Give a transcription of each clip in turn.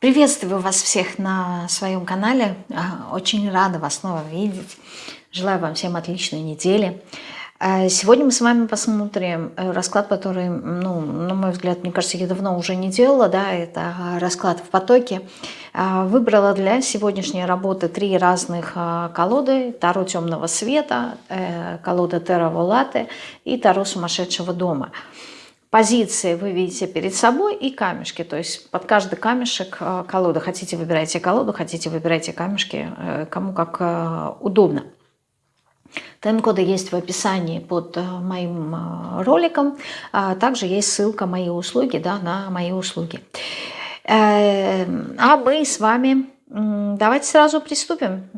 Приветствую вас всех на своем канале. А, очень рада вас снова видеть. Желаю вам всем отличной недели. А, сегодня мы с вами посмотрим э, расклад, который, ну, на мой взгляд, мне кажется, я давно уже не делала. Да, это расклад в потоке. А, выбрала для сегодняшней работы три разных колоды. Таро темного света, э, колода Терра Волаты и Таро сумасшедшего дома позиции вы видите перед собой и камешки. То есть под каждый камешек э, колода. Хотите выбирайте колоду, хотите выбирайте камешки, э, кому как э, удобно. Тайм-коды есть в описании под моим роликом. А также есть ссылка «Мои услуги» да, на мои услуги. А мы с вами давайте сразу приступим.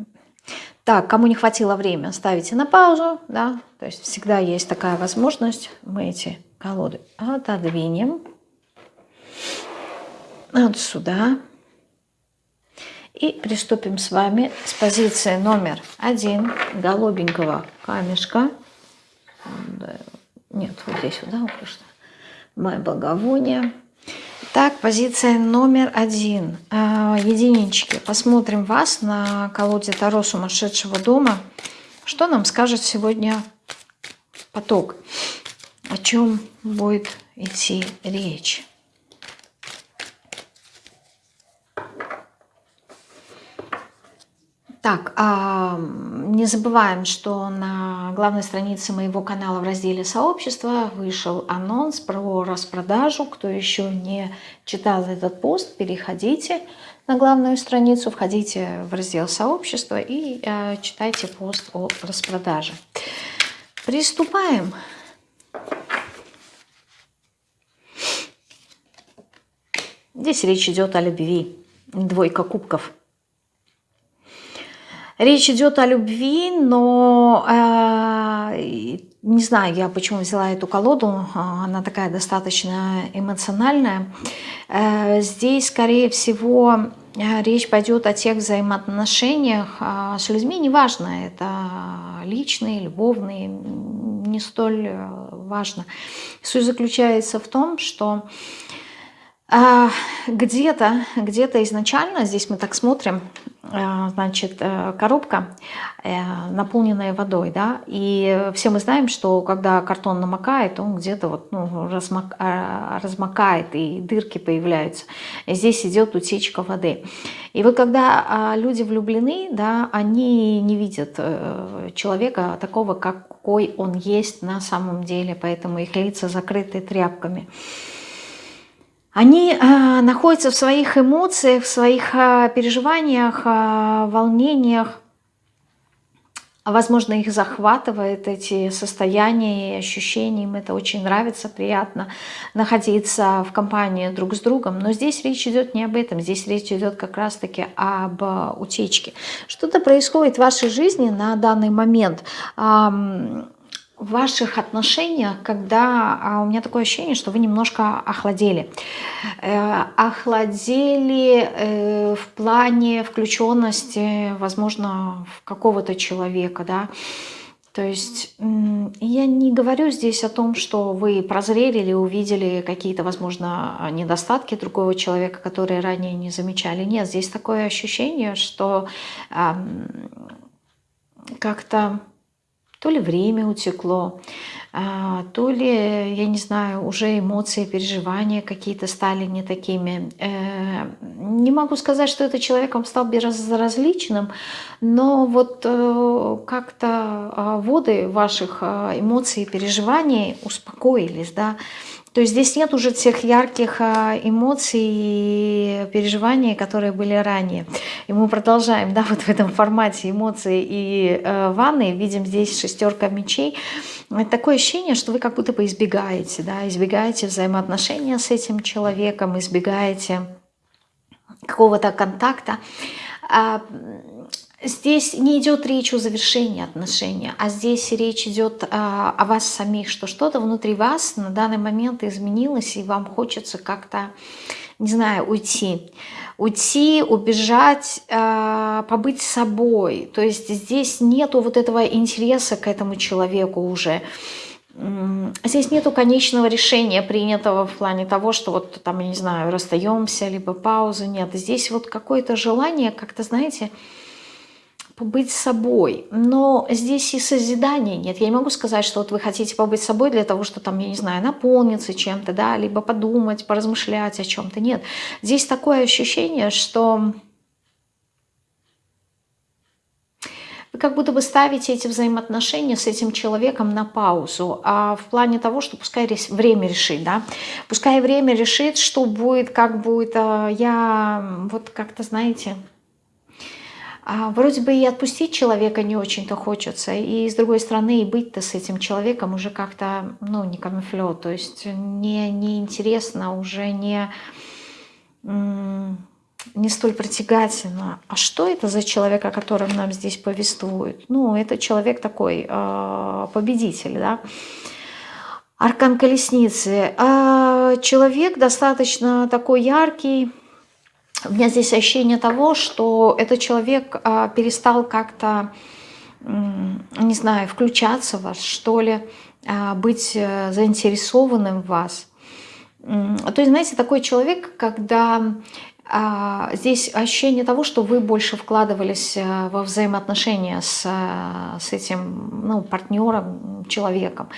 Так, кому не хватило времени, ставите на паузу. Да? То есть всегда есть такая возможность. Мы эти колоды отодвинем вот сюда. И приступим с вами с позиции номер один голубенького камешка. Нет, вот здесь вот, да, что. Мое благовоние. Так, позиция номер один. А, единички. Посмотрим вас на колоде Таро сумасшедшего дома. Что нам скажет сегодня поток? О чем будет идти речь. Так, а, не забываем, что на главной странице моего канала в разделе «Сообщество» вышел анонс про распродажу. Кто еще не читал этот пост, переходите на главную страницу, входите в раздел «Сообщество» и а, читайте пост о распродаже. Приступаем. Здесь речь идет о любви. Двойка кубков. Речь идет о любви, но э, не знаю я, почему взяла эту колоду. Она такая достаточно эмоциональная. Э, здесь, скорее всего, речь пойдет о тех взаимоотношениях э, с людьми. Неважно, это личные, любовные, не столь э, важно. Суть заключается в том, что а, где-то, где-то изначально, здесь мы так смотрим, а, значит, э, коробка, э, наполненная водой, да, и все мы знаем, что когда картон намокает, он где-то вот, ну, размок, а, размокает, и дырки появляются. Здесь идет утечка воды. И вот когда люди влюблены, да, они не видят э, человека такого, какой он есть на самом деле, поэтому их лица закрыты тряпками они э, находятся в своих эмоциях, в своих э, переживаниях, э, волнениях. Возможно, их захватывает эти состояния и ощущения, им это очень нравится, приятно находиться в компании друг с другом. Но здесь речь идет не об этом, здесь речь идет как раз-таки об утечке. Что-то происходит в вашей жизни на данный момент в ваших отношениях, когда а у меня такое ощущение, что вы немножко охладели. Э, охладели э, в плане включенности, возможно, в какого-то человека, да. То есть я не говорю здесь о том, что вы прозрели или увидели какие-то, возможно, недостатки другого человека, которые ранее не замечали. Нет, здесь такое ощущение, что э, как-то то ли время утекло, а, то ли, я не знаю, уже эмоции, переживания какие-то стали не такими. Э, не могу сказать, что этот человеком стал безразличным, но вот э, как-то а, воды ваших а, эмоций и переживаний успокоились, да, то есть здесь нет уже тех ярких а, эмоций и переживаний, которые были ранее. И мы продолжаем, да, вот в этом формате эмоций и э, ванны. Видим здесь шестерка мечей. Такое ощущение, что вы как будто бы избегаете, да, избегаете взаимоотношения с этим человеком, избегаете какого-то контакта. Здесь не идет речь о завершении отношений, а здесь речь идет а, о вас самих, что что-то внутри вас на данный момент изменилось, и вам хочется как-то, не знаю, уйти. Уйти, убежать, а, побыть собой. То есть здесь нету вот этого интереса к этому человеку уже. здесь нету конечного решения, принятого в плане того, что вот там, я не знаю, расстаемся, либо паузы нет. Здесь вот какое-то желание как-то, знаете, побыть собой. Но здесь и созидания нет. Я не могу сказать, что вот вы хотите побыть собой для того, что там, я не знаю, наполниться чем-то, да, либо подумать, поразмышлять о чем-то. Нет. Здесь такое ощущение, что вы как будто бы ставите эти взаимоотношения с этим человеком на паузу, а в плане того, что пускай время решит, да, пускай время решит, что будет, как будет, а я вот как-то, знаете, вроде бы и отпустить человека не очень-то хочется, и с другой стороны и быть-то с этим человеком уже как-то, ну, не камуфлё, то есть не, не интересно, уже не не столь притягательно. А что это за человек, о котором нам здесь повествуют? Ну, это человек такой, э, победитель, да? Аркан колесницы. Э, человек достаточно такой яркий. У меня здесь ощущение того, что этот человек э, перестал как-то, не знаю, включаться в вас, что ли, э, быть э, заинтересованным в вас. То есть, знаете, такой человек, когда а, здесь ощущение того, что вы больше вкладывались э, во взаимоотношения с, э, с этим ну, партнером, человеком.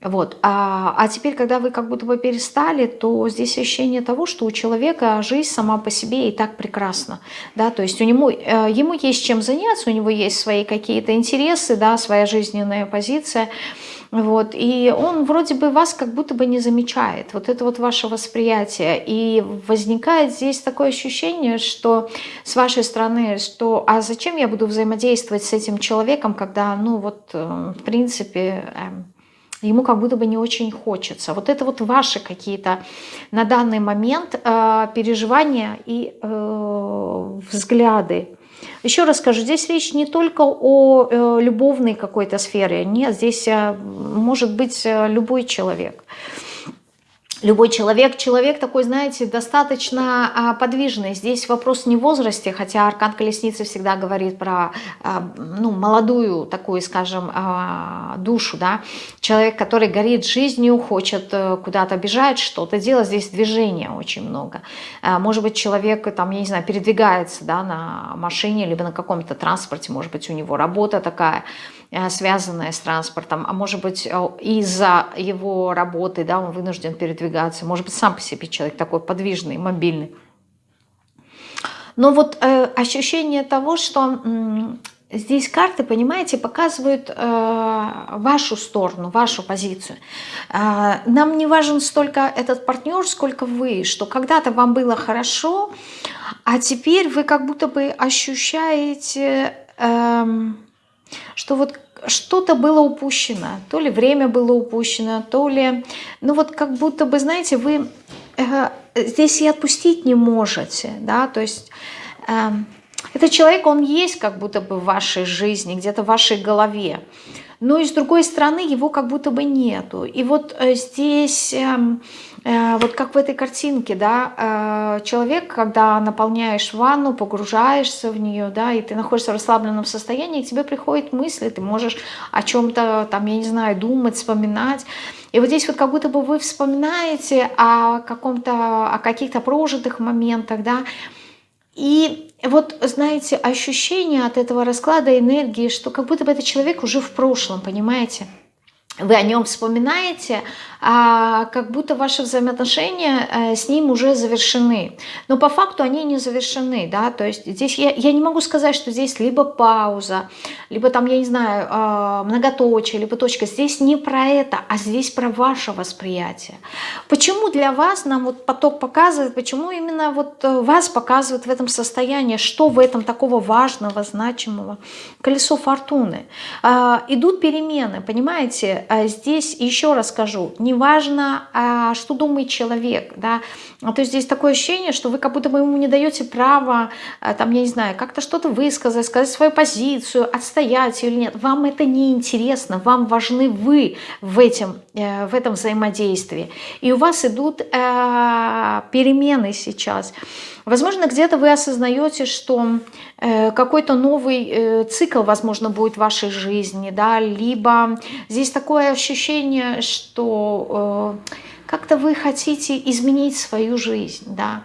Вот. А, а теперь, когда вы как будто бы перестали, то здесь ощущение того, что у человека жизнь сама по себе и так прекрасна. Да? То есть у него, э, ему есть чем заняться, у него есть свои какие-то интересы, да, своя жизненная позиция. Вот, и он вроде бы вас как будто бы не замечает. Вот это вот ваше восприятие. И возникает здесь такое ощущение, что с вашей стороны, что а зачем я буду взаимодействовать с этим человеком, когда, ну вот, э, в принципе, эм, ему как будто бы не очень хочется. Вот это вот ваши какие-то на данный момент э, переживания и э, взгляды еще раз скажу, здесь речь не только о э, любовной какой-то сфере, нет, здесь э, может быть э, любой человек любой человек. Человек такой, знаете, достаточно а, подвижный. Здесь вопрос не в возрасте, хотя Аркан Колесницы всегда говорит про а, ну, молодую такую, скажем, а, душу. Да? Человек, который горит жизнью, хочет э, куда-то бежать, что-то делать. Здесь движения очень много. Может быть, человек, там, я не знаю, передвигается да, на машине, либо на каком-то транспорте, может быть, у него работа такая – связанное с транспортом, а может быть э, из-за его работы да, он вынужден передвигаться, может быть сам по себе человек такой подвижный, мобильный. Но вот э, ощущение того, что э, здесь карты, понимаете, показывают э, вашу сторону, вашу позицию. Э, нам не важен столько этот партнер, сколько вы, что когда-то вам было хорошо, а теперь вы как будто бы ощущаете... Э, что вот что-то было упущено, то ли время было упущено, то ли, ну вот как будто бы, знаете, вы э, здесь и отпустить не можете, да, то есть э, этот человек, он есть как будто бы в вашей жизни, где-то в вашей голове, но и с другой стороны его как будто бы нету. И вот э, здесь, эм, э, вот как в этой картинке, да, э, человек, когда наполняешь ванну, погружаешься в нее, да, и ты находишься в расслабленном состоянии, к тебе приходят мысли, ты можешь о чем-то, там, я не знаю, думать, вспоминать. И вот здесь вот как будто бы вы вспоминаете о каком-то, о каких-то прожитых моментах, да, и вот, знаете, ощущение от этого расклада энергии, что как будто бы этот человек уже в прошлом, понимаете? Вы о нем вспоминаете, а как будто ваши взаимоотношения э, с ним уже завершены. Но по факту они не завершены, да, то есть здесь я, я не могу сказать, что здесь либо пауза, либо там, я не знаю, а, многоточие, либо точка. Здесь не про это, а здесь про ваше восприятие. Почему для вас нам вот поток показывает, почему именно вот э, вас показывает в этом состоянии, что в этом такого важного, значимого? Колесо фортуны. А, идут перемены, понимаете? А здесь еще раз скажу, неважно, а, что думает человек, да, то есть здесь такое ощущение, что вы как будто бы ему не даете права, а, там, я не знаю, как-то что-то высказать, сказать свою позицию, отстоять ее или нет, вам это не интересно, вам важны вы в, этом э, в этом взаимодействии, и у вас идут э, перемены сейчас, Возможно, где-то вы осознаете, что э, какой-то новый э, цикл, возможно, будет в вашей жизни, да, либо здесь такое ощущение, что э, как-то вы хотите изменить свою жизнь, да,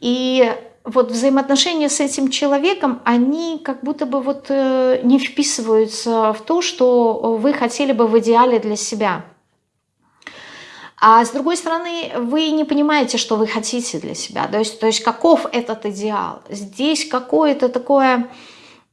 и вот взаимоотношения с этим человеком, они как будто бы вот не вписываются в то, что вы хотели бы в идеале для себя. А с другой стороны, вы не понимаете, что вы хотите для себя. То есть, то есть каков этот идеал. Здесь какое-то такое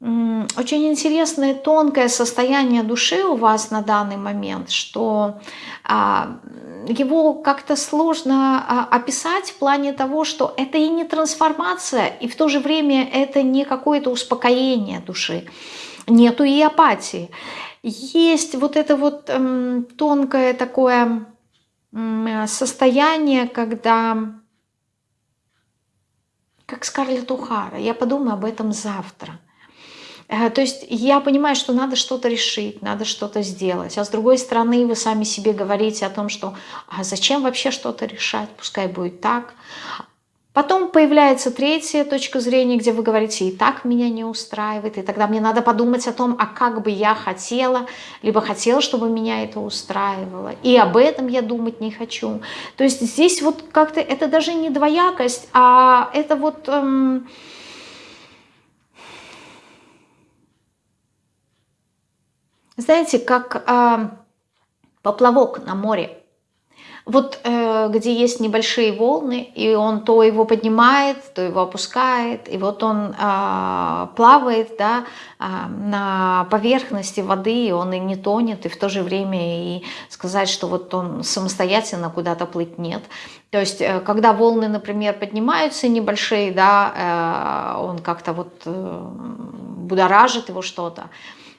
очень интересное, тонкое состояние души у вас на данный момент, что а, его как-то сложно а, описать в плане того, что это и не трансформация, и в то же время это не какое-то успокоение души, нету и апатии. Есть вот это вот эм, тонкое такое состояние, когда, как Скарлетт Ухара, я подумаю об этом завтра. Э, то есть я понимаю, что надо что-то решить, надо что-то сделать. А с другой стороны, вы сами себе говорите о том, что а зачем вообще что-то решать, пускай будет так. Потом появляется третья точка зрения, где вы говорите, и так меня не устраивает, и тогда мне надо подумать о том, а как бы я хотела, либо хотела, чтобы меня это устраивало, и об этом я думать не хочу. То есть здесь вот как-то это даже не двоякость, а это вот... Эм, знаете, как э, поплавок на море вот э, где есть небольшие волны, и он то его поднимает, то его опускает, и вот он э, плавает да, э, на поверхности воды, и он и не тонет, и в то же время и сказать, что вот он самостоятельно куда-то плыть нет. То есть, э, когда волны, например, поднимаются небольшие, да, э, он как-то вот э, будоражит его что-то,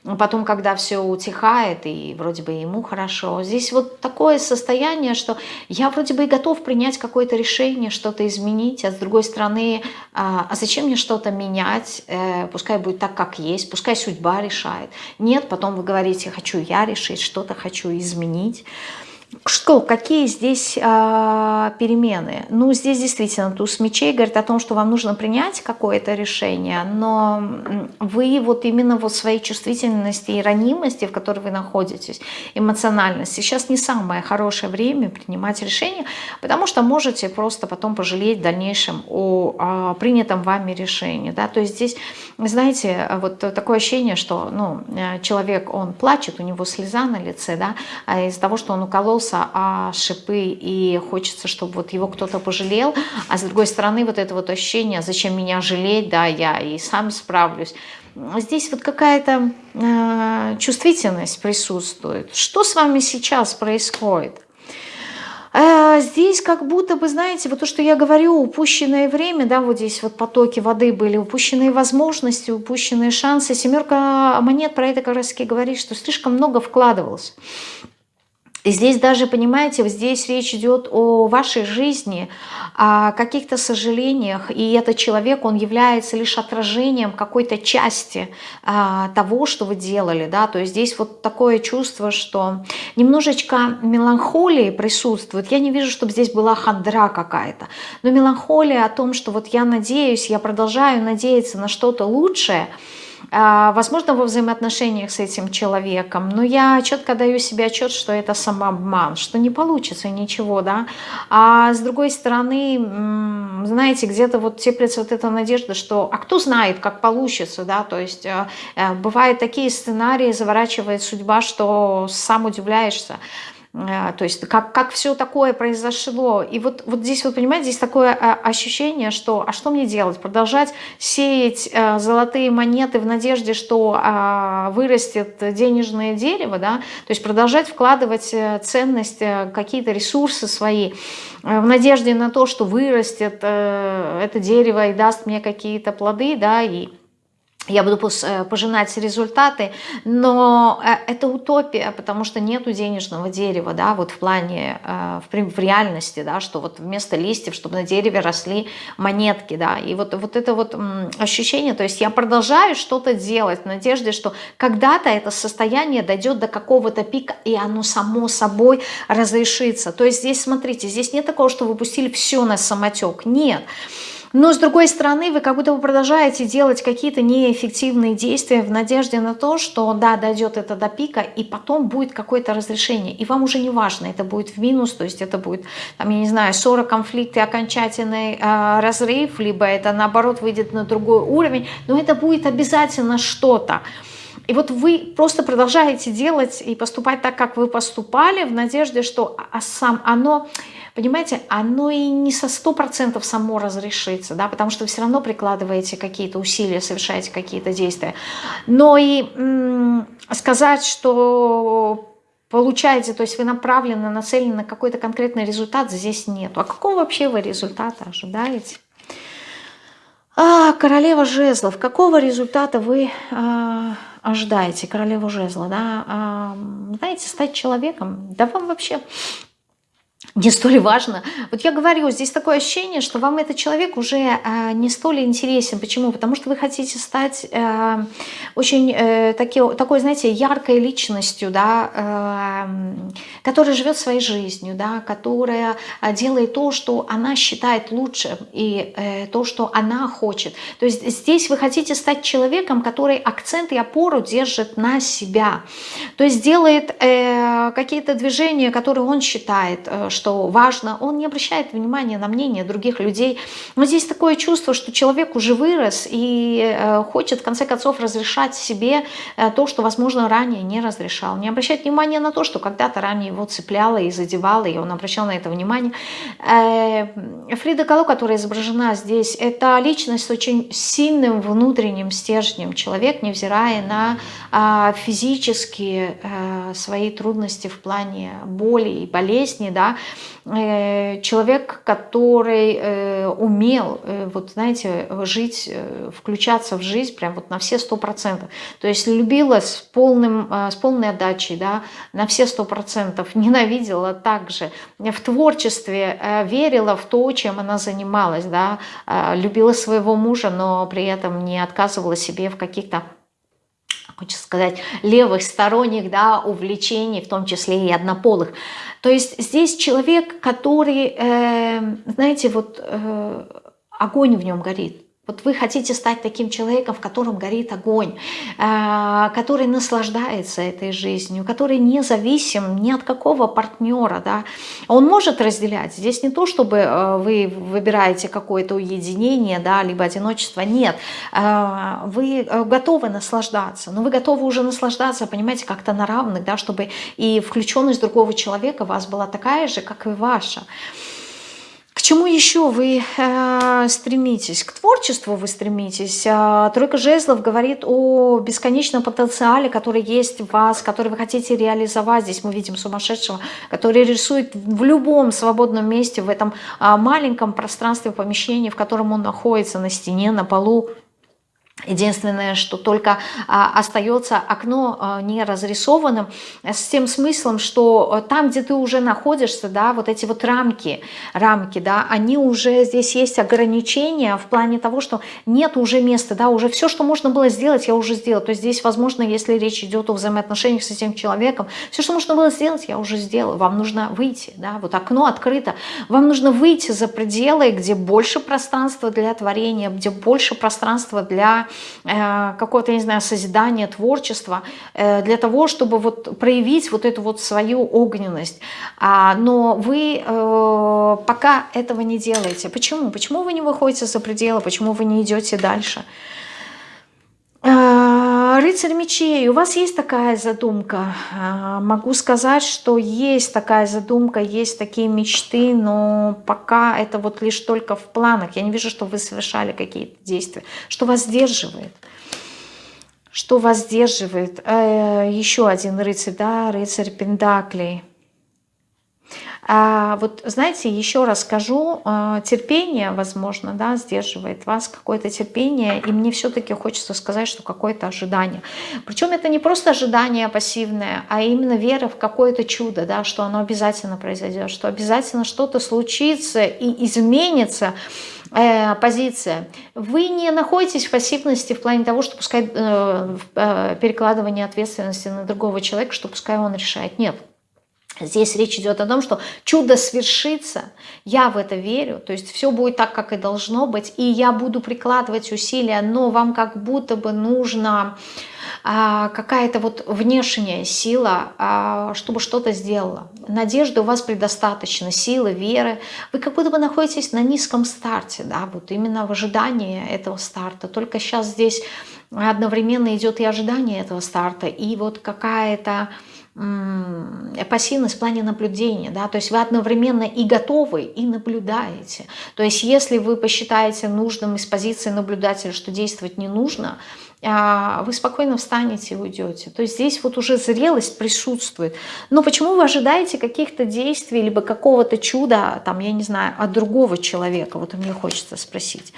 Потом, когда все утихает, и вроде бы ему хорошо, здесь вот такое состояние, что я вроде бы и готов принять какое-то решение, что-то изменить, а с другой стороны, а, а зачем мне что-то менять, э, пускай будет так, как есть, пускай судьба решает. Нет, потом вы говорите, хочу я решить, что-то хочу изменить. Что, какие здесь э, перемены? Ну, здесь действительно туз мечей говорит о том, что вам нужно принять какое-то решение, но вы вот именно вот своей чувствительности и ранимости, в которой вы находитесь, эмоциональность, сейчас не самое хорошее время принимать решение, потому что можете просто потом пожалеть в дальнейшем о, о принятом вами решении. Да? То есть здесь, знаете, вот такое ощущение, что ну, э, человек, он плачет, у него слеза на лице, да, а из-за того, что он уколол напоролся о шипы и хочется, чтобы вот его кто-то пожалел, а с другой стороны вот это вот ощущение, зачем меня жалеть, да, я и сам справлюсь. Здесь вот какая-то э, чувствительность присутствует. Что с вами сейчас происходит? Э, здесь как будто бы, знаете, вот то, что я говорю, упущенное время, да, вот здесь вот потоки воды были, упущенные возможности, упущенные шансы. Семерка монет про это как раз таки говорит, что слишком много вкладывалось. Здесь даже, понимаете, здесь речь идет о вашей жизни, о каких-то сожалениях, и этот человек, он является лишь отражением какой-то части а, того, что вы делали, да, то есть здесь вот такое чувство, что немножечко меланхолии присутствует, я не вижу, чтобы здесь была хандра какая-то, но меланхолия о том, что вот я надеюсь, я продолжаю надеяться на что-то лучшее, возможно, во взаимоотношениях с этим человеком, но я четко даю себе отчет, что это самообман, что не получится ничего, да. А с другой стороны, знаете, где-то вот теплится вот эта надежда, что, а кто знает, как получится, да, то есть э, э, бывают такие сценарии, заворачивает судьба, что сам удивляешься. А, то есть как, как все такое произошло. И вот, вот здесь, вот понимаете, здесь такое а, ощущение, что а что мне делать? Продолжать сеять э, золотые монеты в надежде, что а, вырастет денежное дерево, да? то есть продолжать вкладывать э, ценность, э, какие-то ресурсы свои, в надежде на то, что вырастет это дерево и даст мне какие-то плоды, да, и я буду э, пожинать результаты, но э, это утопия, потому что нету денежного дерева, да, вот в плане, э, в, реальности, да, что вот вместо листьев, чтобы на дереве росли монетки, да, и вот, вот это вот ощущение, то есть я продолжаю что-то делать в надежде, что когда-то это состояние дойдет до какого-то пика, и оно само собой разрешится, то есть здесь, смотрите, здесь нет такого, что вы пустили все на самотек, нет, Но с другой стороны, вы как будто бы продолжаете делать какие-то неэффективные действия в надежде на то, что да, дойдет это до пика, и потом будет какое-то разрешение. И вам уже не важно, это будет в минус, то есть это будет, там, я не знаю, 40 конфликты, окончательный э, разрыв, либо это наоборот выйдет на другой уровень, но это будет обязательно что-то. И вот вы просто продолжаете делать и поступать так, как вы поступали, в надежде, что а сам оно понимаете, оно и не со сто процентов само разрешится, да, потому что вы все равно прикладываете какие-то усилия, совершаете какие-то действия. Но и сказать, что получаете, то есть вы направлены, нацелены на какой-то конкретный результат, здесь нет. А какого вообще вы результата ожидаете? А, королева жезлов. Какого результата вы а, ожидаете? Королева жезла, да? А, знаете, стать человеком, да вам вообще не столь важно. Вот я говорю, здесь такое ощущение, что вам этот человек уже э, не столь интересен. Почему? Потому что вы хотите стать э, очень э, таки, такой, знаете, яркой личностью, да, э, которая живет своей жизнью, да, которая делает то, что она считает лучшим, и э, то, что она хочет. То есть здесь вы хотите стать человеком, который акцент и опору держит на себя. То есть делает э, какие-то движения, которые он считает, э, что важно, он не обращает внимания на мнение других людей. Но здесь такое чувство, что человек уже вырос и э, хочет в конце концов разрешать себе э, то, что, возможно, ранее не разрешал. Не обращать внимания на то, что когда-то ранее его цепляло и задевало, и он обращал на это внимание. Э, Фрида Кало, которая изображена здесь, это личность с очень сильным внутренним стержнем. Человек, невзирая на а, физические свои трудности в плане боли и болезни, да, человек, который э, умел, э, вот знаете, жить, включаться в жизнь прям вот на все сто процентов. То есть любила с, полным, с полной отдачей, да, на все сто процентов, ненавидела также. В творчестве верила в то, чем она занималась, да, любила своего мужа, но при этом не отказывала себе в каких-то хочется сказать, левых сторонних да, увлечений, в том числе и однополых. То есть здесь человек, который, э, знаете, вот э, огонь в нем горит. Вот вы хотите стать таким человеком, в котором горит огонь, э, который наслаждается этой жизнью, который не ни от какого партнера. Да? Он может разделять. Здесь не то, чтобы э, вы выбираете какое-то уединение, да, либо одиночество. Нет. Э, вы готовы наслаждаться. Но вы готовы уже наслаждаться, понимаете, как-то на равных, да, чтобы и включенность другого человека у вас была такая же, как и ваша. К чему еще вы э, стремитесь? К творчеству вы стремитесь. Э, Тройка жезлов говорит о бесконечном потенциале, который есть в вас, который вы хотите реализовать. Здесь мы видим сумасшедшего, который рисует в любом свободном месте, в этом э, маленьком пространстве помещения, в котором он находится, на стене, на полу, Единственное, что только а, остается окно а, не разрисованным, с тем смыслом, что а, там, где ты уже находишься, да, вот эти вот рамки, рамки, да, они уже, здесь есть ограничения в плане того, что нет уже места, да, уже все, что можно было сделать, я уже сделала. То есть здесь, возможно, если речь идет о взаимоотношениях с этим человеком, все, что можно было сделать, я уже сделала. Вам нужно выйти, да, вот окно открыто. Вам нужно выйти за пределы, где больше пространства для творения, где больше пространства для Э, какое-то, не знаю, созидание, творчество, э, для того, чтобы вот проявить вот эту вот свою огненность. А, но вы э, пока этого не делаете. Почему? Почему вы не выходите за пределы? Почему вы не идете дальше? Рыцарь мечей, у вас есть такая задумка? Могу сказать, что есть такая задумка, есть такие мечты, но пока это вот лишь только в планах. Я не вижу, что вы совершали какие-то действия. Что вас сдерживает? Что вас сдерживает? Э, еще один рыцарь, да, рыцарь Пендаклей. А вот знаете, еще раз скажу, а, терпение, возможно, да, сдерживает вас, какое-то терпение, и мне все-таки хочется сказать, что какое-то ожидание. Причем это не просто ожидание пассивное, а именно вера в какое-то чудо, да, что оно обязательно произойдет, что обязательно что-то случится и изменится, э, позиция. Вы не находитесь в пассивности в плане того, что пускай э, э, перекладывание ответственности на другого человека, что пускай он решает. Нет. Здесь речь идет о том, что чудо свершится, я в это верю, то есть все будет так, как и должно быть, и я буду прикладывать усилия, но вам как будто бы нужно а, какая-то вот внешняя сила, а, чтобы что-то сделала. Надежды у вас предостаточно, силы, веры. Вы как будто бы находитесь на низком старте, да, вот именно в ожидании этого старта. Только сейчас здесь одновременно идет и ожидание этого старта, и вот какая-то пассивность в плане наблюдения, да, то есть вы одновременно и готовы, и наблюдаете. То есть если вы посчитаете нужным из позиции наблюдателя, что действовать не нужно, вы спокойно встанете и уйдете. То есть здесь вот уже зрелость присутствует. Но почему вы ожидаете каких-то действий, либо какого-то чуда, там, я не знаю, от другого человека? Вот мне хочется спросить.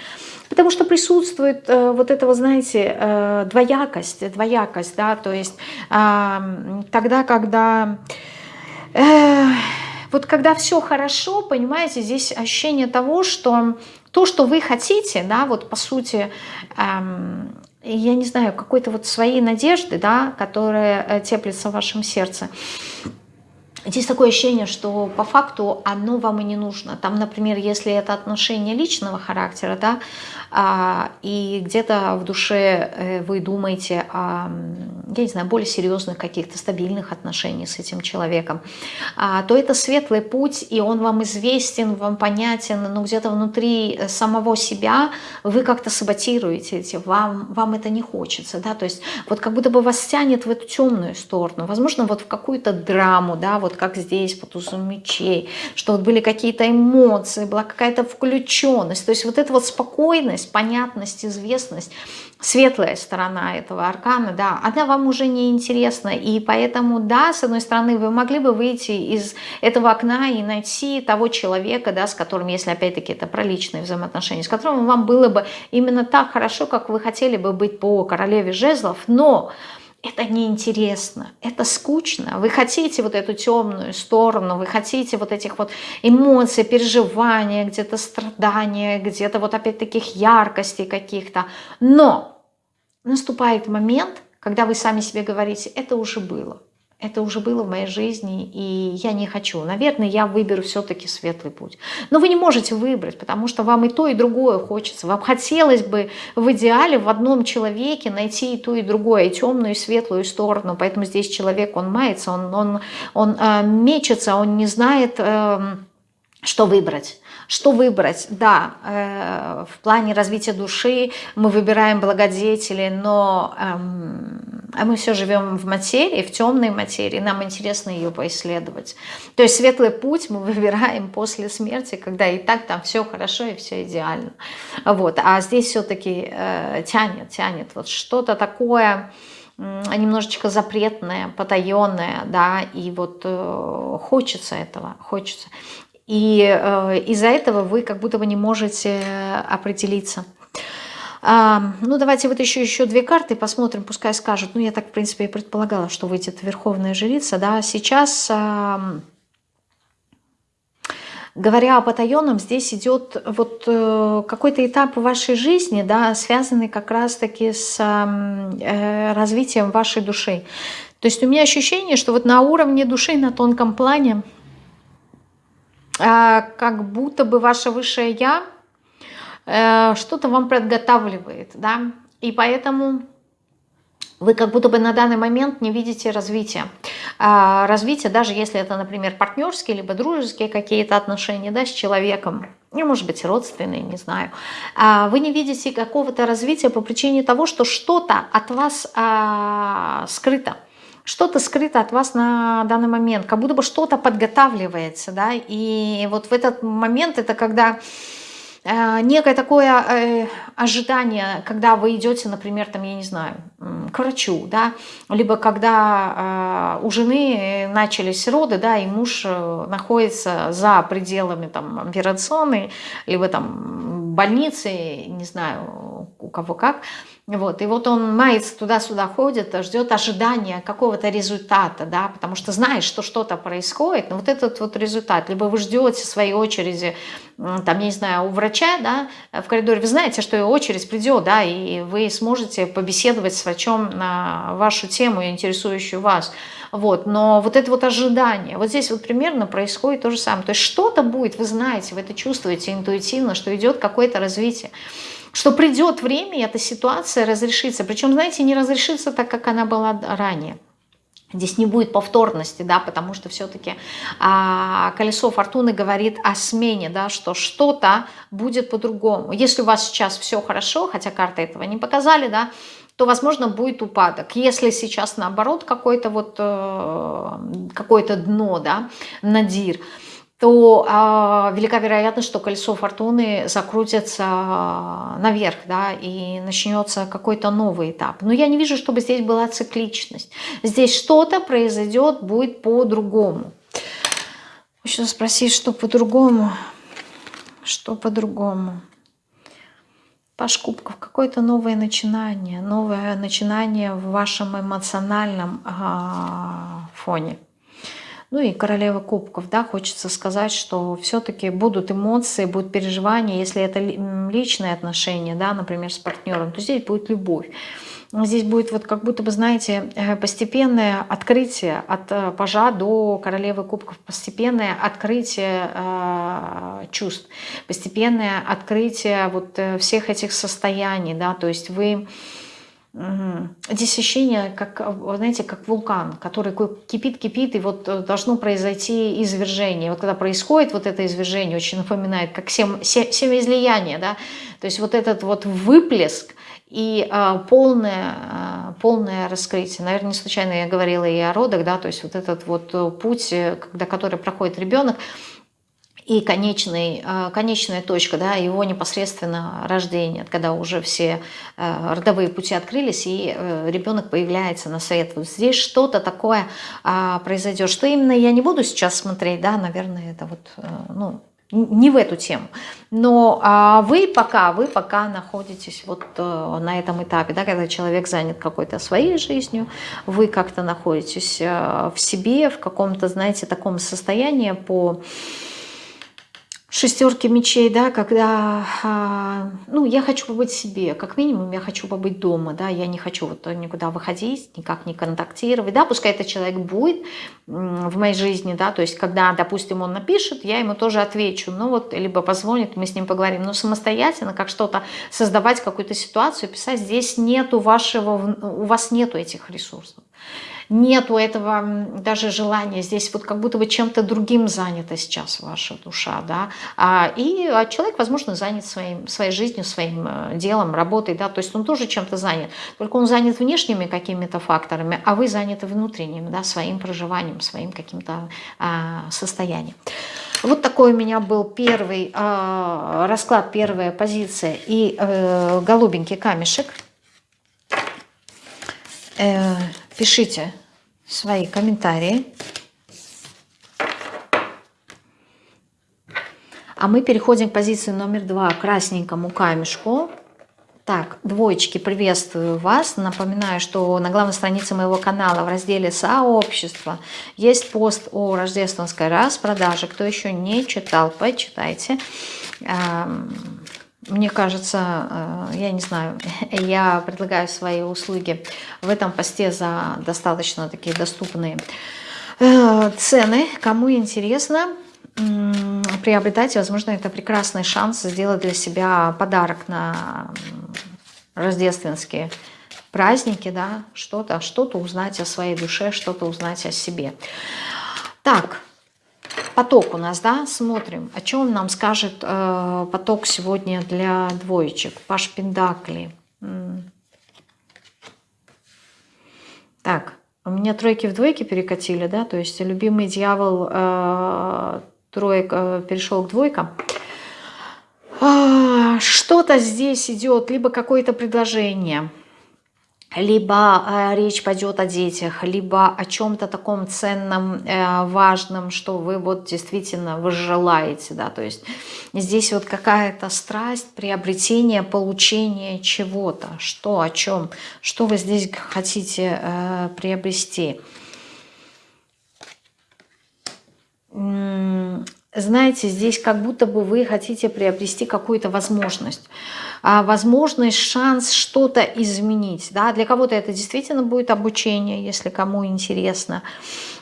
Потому что присутствует э, вот это, вы знаете, э, двоякость, двоякость, да, то есть э, тогда, когда... Э, вот когда все хорошо, понимаете, здесь ощущение того, что то, что вы хотите, да, вот по сути, эм, я не знаю, какой-то вот своей надежды, да, которая э, теплится в вашем сердце, Здесь такое ощущение, что по факту оно вам и не нужно. Там, например, если это отношение личного характера, да, а, и где-то в душе э, вы думаете о, я не знаю, более серьезных каких-то стабильных отношениях с этим человеком, а, то это светлый путь, и он вам известен, вам понятен, но где-то внутри самого себя вы как-то саботируете эти, вам, вам это не хочется, да, то есть вот как будто бы вас тянет в эту темную сторону, возможно, вот в какую-то драму, да, вот как здесь по тузу мечей, что вот были какие-то эмоции, была какая-то включенность, то есть вот эта вот спокойность, понятность, известность, светлая сторона этого аркана, да, она вам уже не интересна. И поэтому, да, с одной стороны, вы могли бы выйти из этого окна и найти того человека, да, с которым, если опять-таки это про личные взаимоотношения, с которым вам было бы именно так хорошо, как вы хотели бы быть по королеве жезлов, но это неинтересно, это скучно. Вы хотите вот эту темную сторону, вы хотите вот этих вот эмоций, переживания, где-то страдания, где-то вот опять таких яркостей каких-то. Но наступает момент, когда вы сами себе говорите, это уже было это уже было в моей жизни, и я не хочу. Наверное, я выберу все-таки светлый путь. Но вы не можете выбрать, потому что вам и то, и другое хочется. Вам хотелось бы в идеале в одном человеке найти и то, и другое, и темную, и светлую сторону. Поэтому здесь человек, он мается, он, он, он э, мечется, он не знает, э, что выбрать. Что выбрать? Да, э, в плане развития души мы выбираем благодетели, но э, мы все живем в материи, в темной материи, нам интересно ее поисследовать. То есть светлый путь мы выбираем после смерти, когда и так там все хорошо и все идеально. Вот. А здесь все-таки э, тянет, тянет вот что-то такое немножечко запретное, потаенное, да, и вот э, хочется этого, хочется. И э, из-за этого вы как будто бы не можете определиться. А, ну, давайте вот еще, еще две карты посмотрим, пускай скажут. Ну, я так, в принципе, и предполагала, что выйдет Верховная Жрица. Да, сейчас... А, говоря о потаенном, здесь идет вот э, какой-то этап вашей жизни, да, связанный как раз-таки с э, развитием вашей души. То есть у меня ощущение, что вот на уровне души, на тонком плане, как будто бы ваше высшее «я» э, что-то вам подготавливает, да, и поэтому вы как будто бы на данный момент не видите развития. А, развитие, даже если это, например, партнерские, либо дружеские какие-то отношения да, с человеком, ну, может быть, родственные, не знаю, а, вы не видите какого-то развития по причине того, что что-то от вас скрыто что-то скрыто от вас на данный момент, как будто бы что-то подготавливается, да, и вот в этот момент это когда э, некое такое э, ожидание, когда вы идете, например, там, я не знаю, к врачу, да, либо когда э, у жены начались роды, да, и муж находится за пределами там операционной, либо там больницы, не знаю, у кого как, вот, и вот он мается туда-сюда ходит, ждет ожидания какого-то результата, да, потому что знает, что что-то происходит, но вот этот вот результат, либо вы ждете своей очереди там, я не знаю, у врача, да, в коридоре, вы знаете, что очередь придет, да, и вы сможете побеседовать с врачом на вашу тему, интересующую вас. Вот, но вот это вот ожидание, вот здесь вот примерно происходит то же самое. То есть что-то будет, вы знаете, вы это чувствуете интуитивно, что идет какое-то развитие что придет время, и эта ситуация разрешится. Причем, знаете, не разрешится так, как она была ранее. Здесь не будет повторности, да, потому что все-таки а, колесо фортуны говорит о смене, да, что что-то будет по-другому. Если у вас сейчас все хорошо, хотя карты этого не показали, да, то, возможно, будет упадок. Если сейчас, наоборот, какое-то вот, э, какое-то дно, да, надир, то э, велика вероятность, что колесо фортуны закрутится а, наверх, да, и начнется какой-то новый этап. Но я не вижу, чтобы здесь была цикличность. Здесь что-то произойдет, будет по-другому. Хочу спросить, что по-другому? Что по-другому? Паш Кубков, какое-то новое начинание, новое начинание в вашем эмоциональном а, фоне. Ну и королева кубков, да, хочется сказать, что все-таки будут эмоции, будут переживания, если это личные отношения, да, например, с партнером, то здесь будет любовь. Здесь будет вот как будто бы, знаете, э, постепенное открытие от э, пажа до королевы кубков, постепенное открытие э, чувств, постепенное открытие вот э, всех этих состояний, да, то есть вы Угу. Ощущение, как, знаете, как вулкан, который кипит-кипит, и вот э, должно произойти извержение. Вот когда происходит вот это извержение, очень напоминает, как сем, семяизлияние, да, то есть вот этот вот выплеск и а, полное, а, полное раскрытие. Наверное, не случайно я говорила и о родах, да, то есть вот этот вот э, путь, э, когда, который проходит ребенок, и конечный, э, конечная точка, да, его непосредственно рождение, когда уже все э, родовые пути открылись, и э, ребенок появляется на свет. Вот здесь что-то такое а, произойдет. Что именно, я не буду сейчас смотреть, да, наверное, это вот, ну, не в эту тему. Но а вы пока, вы пока находитесь вот на этом этапе, да, когда человек занят какой-то своей жизнью, вы как-то находитесь в себе, в каком-то, знаете, таком состоянии по шестерки мечей, да, когда, а, ну, я хочу побыть себе, как минимум я хочу побыть дома, да, я не хочу вот никуда выходить, никак не контактировать, да, пускай этот человек будет в моей жизни, да, то есть когда, допустим, он напишет, я ему тоже отвечу, ну вот, либо позвонит, мы с ним поговорим, но самостоятельно, как что-то создавать, какую-то ситуацию, писать, здесь нету вашего, у вас нету этих ресурсов нету этого даже желания, здесь вот как будто бы чем-то другим занята сейчас ваша душа, да, а, и а человек, возможно, занят своим, своей жизнью, своим э, делом, работой, да, то есть он тоже чем-то занят, только он занят внешними какими-то факторами, а вы заняты внутренним, да, своим проживанием, своим каким-то а, состоянием. Вот такой у меня был первый э, расклад, первая позиция. И э, голубенький камешек. Э, пишите свои комментарии. А мы переходим к позиции номер два, красненькому камешку. Так, двоечки, приветствую вас. Напоминаю, что на главной странице моего канала в разделе «Сообщество» есть пост о рождественской распродаже. Кто еще не читал, почитайте. Мне кажется, э, я не знаю, я предлагаю свои услуги в этом посте за достаточно такие доступные э, цены. Кому интересно, приобретайте. Возможно, это прекрасный шанс сделать для себя подарок на рождественские праздники, да, что-то, что-то узнать о своей душе, что-то узнать о себе. Так, поток у нас, да, смотрим, о чем нам скажет э, поток сегодня для двоечек. Паш Пендакли. Так, у меня тройки в двойке перекатили, да, то есть любимый дьявол э, троек э, перешел к двойкам. А, Что-то здесь идет, либо какое-то предложение – либо э, речь пойдет о детях, либо о чем-то таком ценном, э, важном, что вы вот действительно вы желаете, да, то есть здесь вот какая-то страсть, приобретение, получение чего-то, что, о чем, что вы здесь хотите э, приобрести. Знаете, здесь как будто бы вы хотите приобрести какую-то возможность. А, возможность, шанс что-то изменить. Да? Для кого-то это действительно будет обучение, если кому интересно.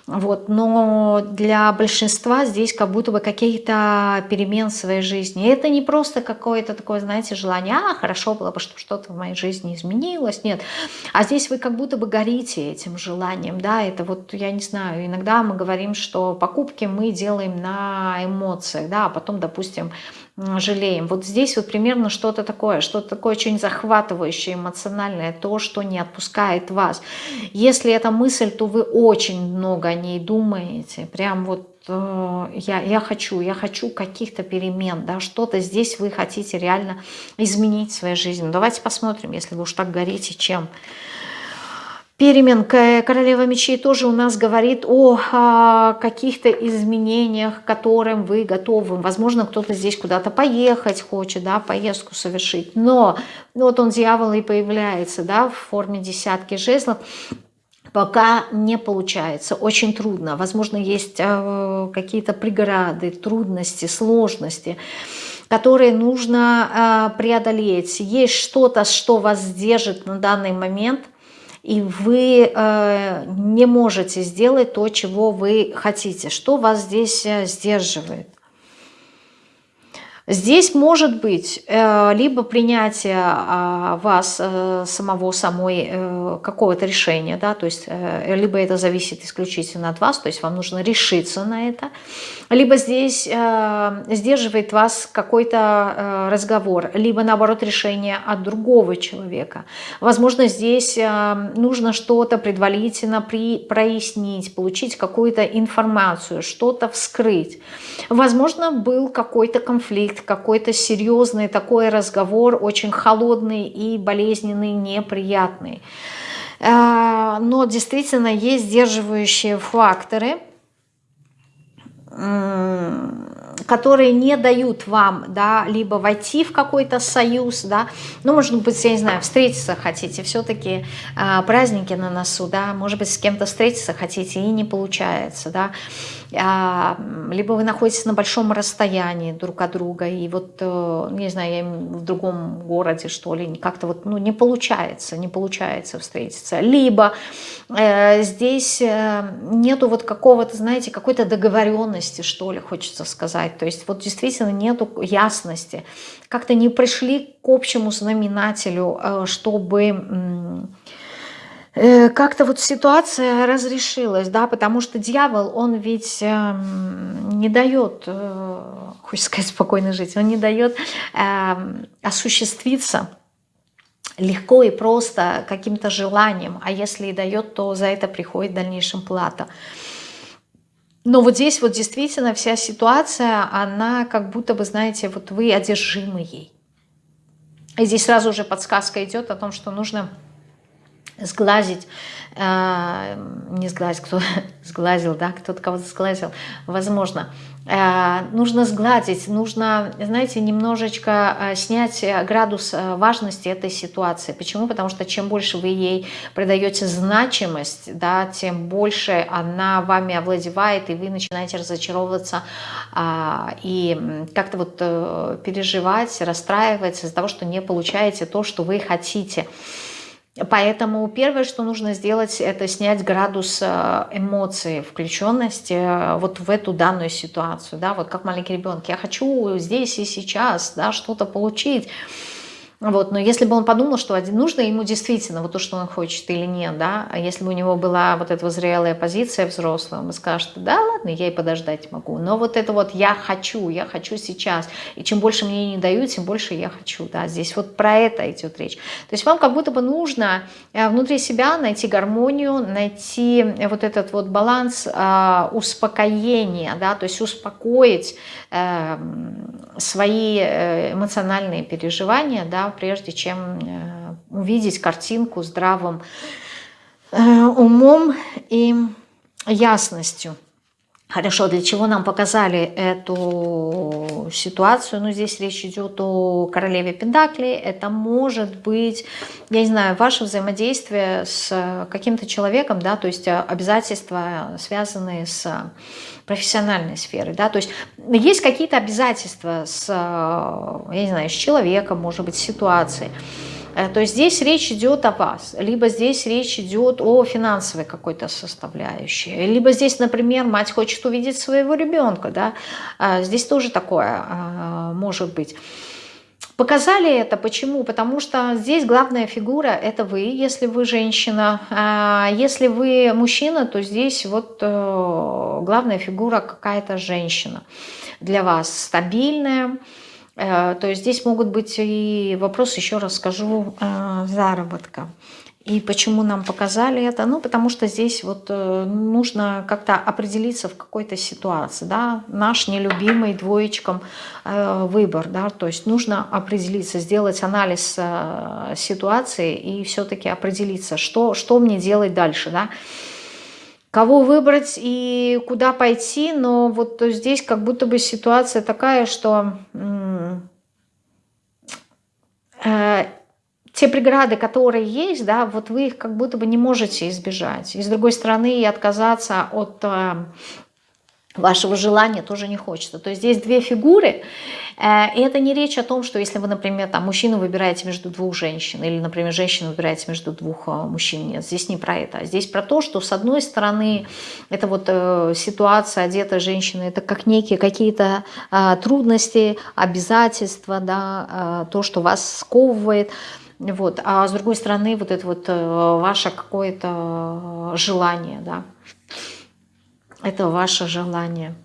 Вот, но для большинства здесь как будто бы какие-то перемен в своей жизни. Это не просто какое-то такое, знаете, желание, а, хорошо было бы, чтобы что-то в моей жизни изменилось. Нет. А здесь вы как будто бы горите этим желанием. Да? Это вот, я не знаю, иногда мы говорим, что покупки мы делаем на эмоциях, да, а потом, допустим, жалеем. Вот здесь вот примерно что-то такое, что-то такое очень захватывающее, эмоциональное, то, что не отпускает вас. Если это мысль, то вы очень много о ней думаете, прям вот э, я, я хочу, я хочу каких-то перемен, да, что-то здесь вы хотите реально изменить в своей жизни. Давайте посмотрим, если вы уж так горите, чем перемен. Королева мечей тоже у нас говорит о, о каких-то изменениях, которым вы готовы. Возможно, кто-то здесь куда-то поехать хочет, да, поездку совершить. Но вот он, дьявол, и появляется да, в форме десятки жезлов. Пока не получается, очень трудно. Возможно, есть э, какие-то преграды, трудности, сложности которые нужно э, преодолеть. Есть что-то, что вас держит на данный момент, и вы э, не можете сделать то, чего вы хотите. Что вас здесь э, сдерживает? Здесь может быть э, либо принятие э, вас э, самого, самой э, какого-то решения, да, то есть либо это зависит исключительно от вас, то есть вам нужно решиться на это, либо здесь сдерживает вас какой-то разговор, либо наоборот решение от другого человека. Возможно, здесь нужно что-то предварительно прояснить, получить какую-то информацию, что-то вскрыть. Возможно, был какой-то конфликт, какой-то серьезный такой разговор, очень холодный и болезненный, неприятный. Э, но действительно есть сдерживающие факторы – которые не дают вам, да, либо войти в какой-то союз, да, ну, может быть, я не знаю, встретиться хотите, все-таки э, праздники на носу, да, может быть, с кем-то встретиться хотите и не получается, да, а, либо вы находитесь на большом расстоянии друг от друга, и вот, э, не знаю, я в другом городе, что ли, как-то вот, ну, не получается, не получается встретиться. Либо э, здесь э, нету вот какого-то, знаете, какой-то договоренности, что ли, хочется сказать. То есть вот действительно нету ясности. Как-то не пришли к общему знаменателю, э, чтобы Э, как-то вот ситуация разрешилась, да, потому что дьявол, он ведь эм, не дает, э, хочется сказать, спокойно жить, он не дает осуществиться легко и просто каким-то желанием, а если и дает, то за это приходит в дальнейшем плата. Но вот здесь вот действительно вся ситуация, она как будто бы, знаете, вот вы одержимы ей. И здесь сразу же подсказка идет о том, что нужно сглазить, э, не сглазить, кто сглазил, да, кто-то кого-то сглазил, возможно. Э, нужно сгладить, нужно, знаете, немножечко э, снять градус важности этой ситуации. Почему? Потому что чем больше вы ей придаете значимость, да, тем больше она вами овладевает, и вы начинаете разочаровываться а, и как-то вот переживать, расстраиваться из-за того, что не получаете то, что вы хотите. Поэтому первое, что нужно сделать, это снять градус э, эмоций, включенности э, вот в эту данную ситуацию. Да? Вот как маленький ребенок. Я хочу здесь и сейчас да, что-то получить. Вот, но если бы он подумал, что нужно ему действительно вот то, что он хочет или нет, да, а если бы у него была вот эта зрелая позиция взрослая, он бы что да, ладно, я и подождать могу, но вот это вот я хочу, я хочу сейчас, и чем больше мне не дают, тем больше я хочу, да, здесь вот про это идет речь. То есть вам как будто бы нужно э, внутри себя найти гармонию, найти вот этот вот баланс э, успокоения, да, то есть успокоить э, свои э, эмоциональные переживания, да, прежде чем э, увидеть картинку здравым э, умом и ясностью. Хорошо, для чего нам показали эту ситуацию? Ну, здесь речь идет о королеве Пендакли. Это может быть, я не знаю, ваше взаимодействие с каким-то человеком, да, то есть обязательства, связанные с профессиональной сферой, да, то есть есть какие-то обязательства с, я не знаю, с человеком, может быть, с ситуацией. Э, то здесь речь идет о вас, либо здесь речь идет о финансовой какой-то составляющей, либо здесь, например, мать хочет увидеть своего ребенка, да, а здесь тоже такое а, может быть. Показали это, почему? Потому что здесь главная фигура – это вы, если вы женщина. Если вы мужчина, то здесь вот э, главная фигура какая-то женщина для вас, стабильная, Э, то есть здесь могут быть и вопросы, еще раз скажу, э, заработка. И почему нам показали это? Ну, потому что здесь вот э, нужно как-то определиться в какой-то ситуации, да, наш нелюбимый двоечком выбор, да, то есть нужно определиться, сделать анализ ситуации и все-таки определиться, что, что мне делать дальше, да, кого выбрать и куда пойти, но вот здесь как будто бы ситуация такая, что э, те преграды, которые есть, да, вот вы их как будто бы не можете избежать. И с другой стороны, отказаться от э, вашего желания тоже не хочется. То есть здесь две фигуры, э, и это не речь о том, что если вы, например, там, мужчину выбираете между двух женщин, или, например, женщину выбираете между двух э, мужчин, нет, здесь не про это. Здесь про то, что с одной стороны, это вот э, ситуация одетая женщины, это как некие какие-то э, трудности, обязательства, да, э, то, что вас сковывает, вот, а с другой стороны, вот это вот э, ваше какое-то желание, да, это ваше желание.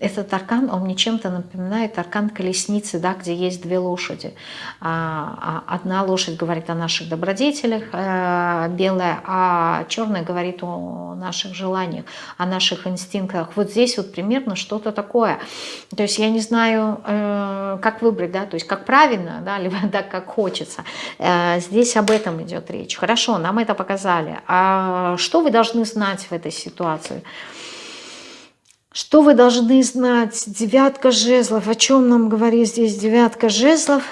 Этот аркан, он мне чем-то напоминает аркан колесницы, да, где есть две лошади. А, а одна лошадь говорит о наших добродетелях, э, белая, а черная говорит о наших желаниях, о наших инстинктах. Вот здесь вот примерно что-то такое. То есть я не знаю, э, как выбрать, да, то есть как правильно, да, либо так, как хочется. Э, здесь об этом идет речь. Хорошо, нам это показали. А что вы должны знать в этой ситуации? Что вы должны знать? Девятка жезлов. О чем нам говорит здесь девятка жезлов?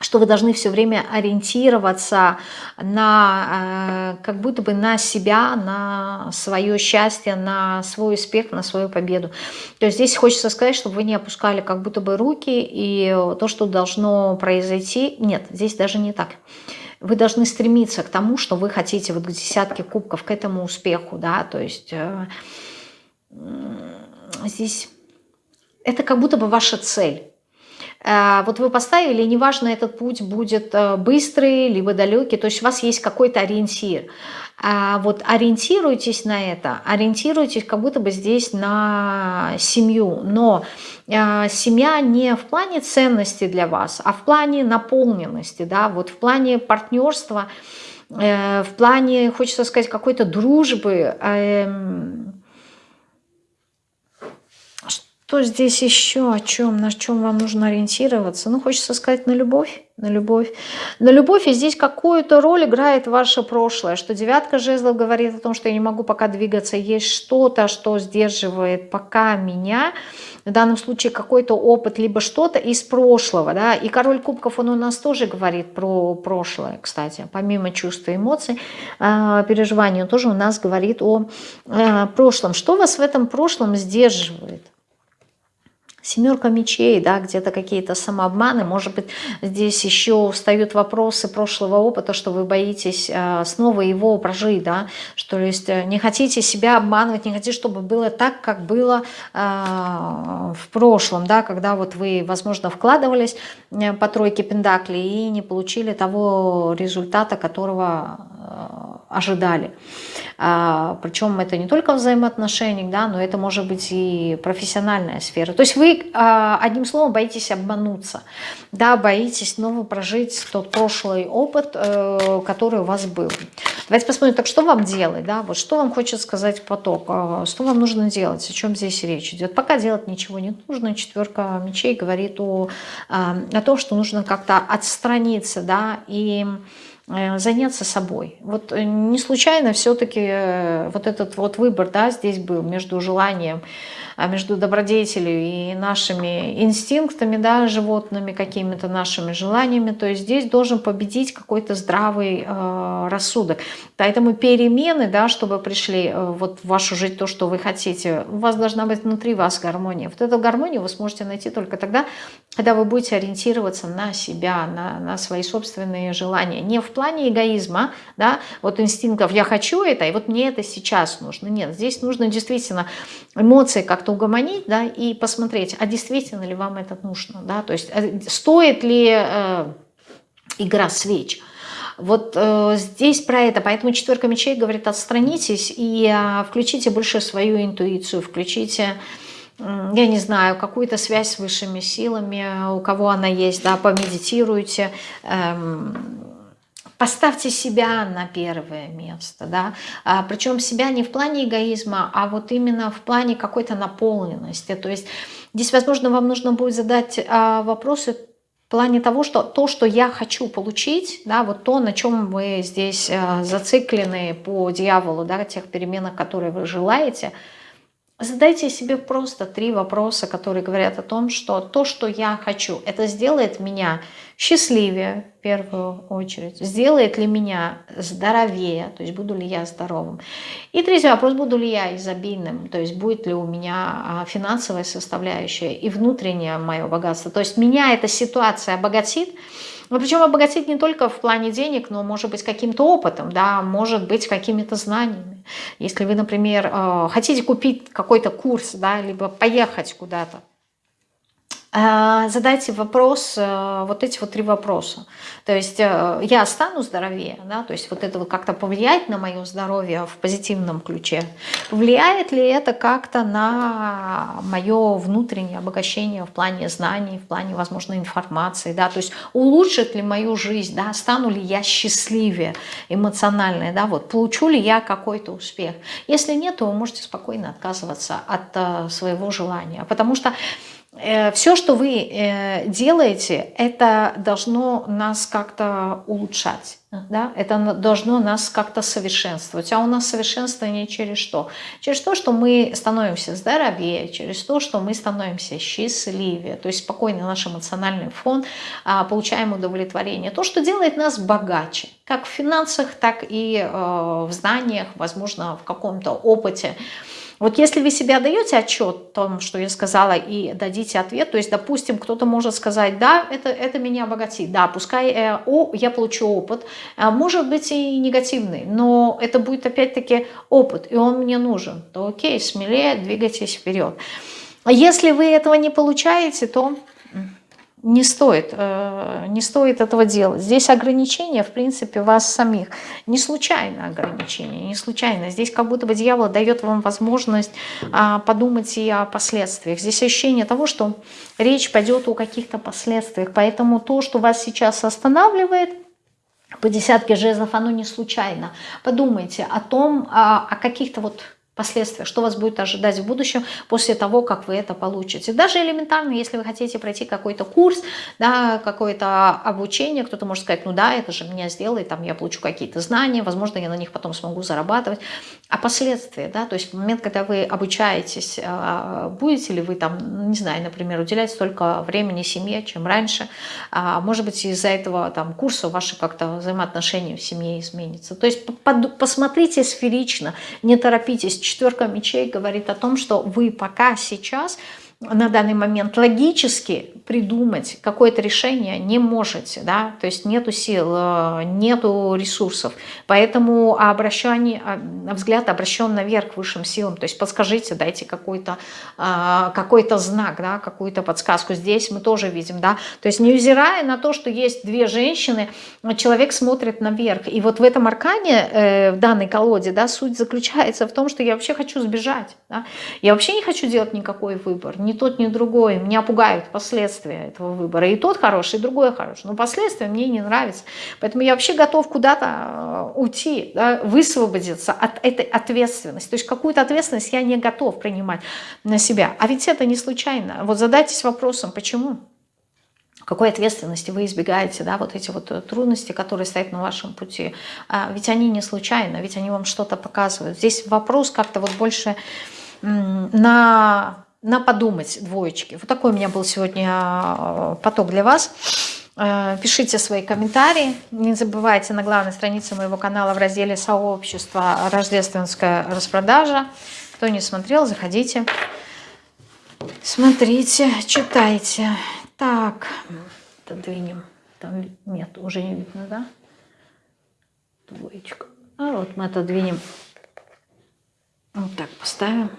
Что вы должны все время ориентироваться на, э, как будто бы на себя, на свое счастье, на свой успех, на свою победу. То есть здесь хочется сказать, чтобы вы не опускали как будто бы руки, и то, что должно произойти, нет, здесь даже не так вы должны стремиться к тому, что вы хотите, вот к десятке кубков, к этому успеху, да, то есть э, здесь это как будто бы ваша цель. Э, вот вы поставили, неважно, этот путь будет э, быстрый, либо далекий, то есть у вас есть какой-то ориентир. А вот ориентируйтесь на это, ориентируйтесь как будто бы здесь на семью, но э, семья не в плане ценности для вас, а в плане наполненности, да, вот в плане партнерства, в плане, хочется сказать, какой-то дружбы, эм, что здесь еще, о чем, на чем вам нужно ориентироваться? Ну, хочется сказать, на любовь, на любовь. На любовь, и здесь какую-то роль играет ваше прошлое, что девятка жезлов говорит о том, что я не могу пока двигаться, есть что-то, что сдерживает пока меня, в данном случае какой-то опыт, либо что-то из прошлого, да, и король кубков, он у нас тоже говорит про прошлое, кстати, помимо чувств и эмоций, а, переживаний, он тоже у нас говорит о а, прошлом. Что вас в этом прошлом сдерживает? Семерка мечей, да, где-то какие-то самообманы, может быть, здесь еще встают вопросы прошлого опыта, что вы боитесь э, снова его прожить, да, что есть э, не хотите себя обманывать, не хотите, чтобы было так, как было э, в прошлом, да, когда вот вы, возможно, вкладывались по тройке пентаклей и не получили того результата, которого ожидали. А, причем это не только взаимоотношения, да, но это может быть и профессиональная сфера. То есть вы, а, одним словом, боитесь обмануться, да, боитесь снова прожить тот прошлый опыт, э, который у вас был. Давайте посмотрим, так что вам делать, да, вот что вам хочет сказать поток, а, что вам нужно делать, о чем здесь речь идет. Пока делать ничего не нужно, четверка мечей говорит о, о том, что нужно как-то отстраниться, да, и э, заняться собой. Вот э, не случайно все-таки вот этот вот выбор, да, здесь был между желанием а между добродетелью и нашими инстинктами, да, животными, какими-то нашими желаниями, то есть здесь должен победить какой-то здравый э, рассудок. Поэтому перемены, да, чтобы пришли э, вот в вашу жизнь то, что вы хотите, у вас должна быть внутри вас гармония. Вот эту гармонию вы сможете найти только тогда, когда вы будете ориентироваться на себя, на, на свои собственные желания. Не в плане эгоизма, да, вот инстинктов «я хочу это, и вот мне это сейчас нужно». Нет, здесь нужно действительно эмоции как-то угомонить, да, и посмотреть, а действительно ли вам это нужно, да, то есть э, стоит ли э, игра свеч. Вот э, здесь про это, поэтому четверка мечей говорит, отстранитесь и э, включите больше свою интуицию, включите я не знаю, какую-то связь с высшими силами, у кого она есть, да, помедитируйте, эм, поставьте себя на первое место, да, а, причем себя не в плане эгоизма, а вот именно в плане какой-то наполненности, то есть здесь, возможно, вам нужно будет задать а, вопросы в плане того, что то, что я хочу получить, да, вот то, на чем вы здесь а, зациклены по дьяволу, да, тех переменах, которые вы желаете – Задайте себе просто три вопроса, которые говорят о том, что то, что я хочу, это сделает меня счастливее в первую очередь, сделает ли меня здоровее, то есть буду ли я здоровым. И третий вопрос, буду ли я изобильным, то есть будет ли у меня а, финансовая составляющая и внутреннее мое богатство. То есть меня эта ситуация обогатит, но причем обогатить не только в плане денег, но может быть каким-то опытом, да, может быть какими-то знаниями. Если вы, например, э, хотите купить какой-то курс, да, либо поехать куда-то, задайте вопрос, э, вот эти вот три вопроса. То есть э, я стану здоровее, да, то есть вот это вот как-то повлияет на мое здоровье в позитивном ключе. Влияет ли это как-то на мое внутреннее обогащение в плане знаний, в плане, возможно, информации, да, то есть улучшит ли мою жизнь, да, стану ли я счастливее эмоционально, да, вот получу ли я какой-то успех. Если нет, то вы можете спокойно отказываться от э, своего желания, потому что все, что вы э, делаете, это должно нас как-то улучшать. Да? Это должно нас как-то совершенствовать. А у нас совершенствование через что? Через то, что мы становимся здоровее, через то, что мы становимся счастливее. То есть спокойный наш эмоциональный фон, а, получаем удовлетворение. То, что делает нас богаче. Как в финансах, так и э, в знаниях, возможно, в каком-то опыте. Вот если вы себе даете отчет о том, что я сказала, и дадите ответ, то есть, допустим, кто-то может сказать, да, это, это меня обогатит, да, пускай э, о, я получу опыт, а может быть и негативный, но это будет опять-таки опыт, и он мне нужен, то окей, смелее двигайтесь вперед. А если вы этого не получаете, то не стоит, э, не стоит этого делать. Здесь ограничения, в принципе, вас самих. Не случайно ограничения, не случайно. Здесь как будто бы дьявол дает вам возможность а, подумать и о последствиях. Здесь ощущение того, что речь пойдет о каких-то последствиях. Поэтому то, что вас сейчас останавливает, по десятке жезлов, оно не случайно. Подумайте о том, а, о каких-то вот последствия, что вас будет ожидать в будущем после того, как вы это получите. Даже элементарно, если вы хотите пройти какой-то курс, да, какое-то обучение, кто-то может сказать, ну да, это же меня сделает, там я получу какие-то знания, возможно, я на них потом смогу зарабатывать. А последствия, да, то есть в момент, когда вы обучаетесь, а, будете ли вы там, не знаю, например, уделять столько времени семье, чем раньше, а, может быть, из-за этого там курса ваши как-то взаимоотношения в семье изменятся. То есть посмотрите сферично, не торопитесь, четверка мечей говорит о том, что вы пока сейчас на данный момент логически придумать какое-то решение не можете, да, то есть нету сил, э, нету ресурсов, поэтому обращение, а, взгляд обращен наверх высшим силам, то есть подскажите, дайте какой-то а, какой знак, да, какую-то подсказку. Здесь мы тоже видим, да, то есть невзирая на то, что есть две женщины, человек смотрит наверх, и вот в этом аркане, э, в данной колоде, да, суть заключается в том, что я вообще хочу сбежать, да? я вообще не хочу делать никакой выбор, ни тот, ни другой, меня пугают последствия, этого выбора. И тот хороший, и другой хороший. Но последствия мне не нравятся. Поэтому я вообще готов куда-то э, уйти, да, высвободиться от этой ответственности. То есть какую-то ответственность я не готов принимать на себя. А ведь это не случайно. Вот задайтесь вопросом, почему? какой ответственности вы избегаете, да, вот эти вот э, трудности, которые стоят на вашем пути. А ведь они не случайно, ведь они вам что-то показывают. Здесь вопрос как-то вот больше на, на подумать двоечки. Вот такой у меня был сегодня а, поток для вас. Э, пишите свои комментарии. Не забывайте на главной странице моего канала в разделе «Сообщество. Рождественская распродажа». Кто не смотрел, заходите, смотрите, читайте. Так, отодвинем. Там нет, уже не видно, да? Двоечка. А вот мы отодвинем. Вот так поставим.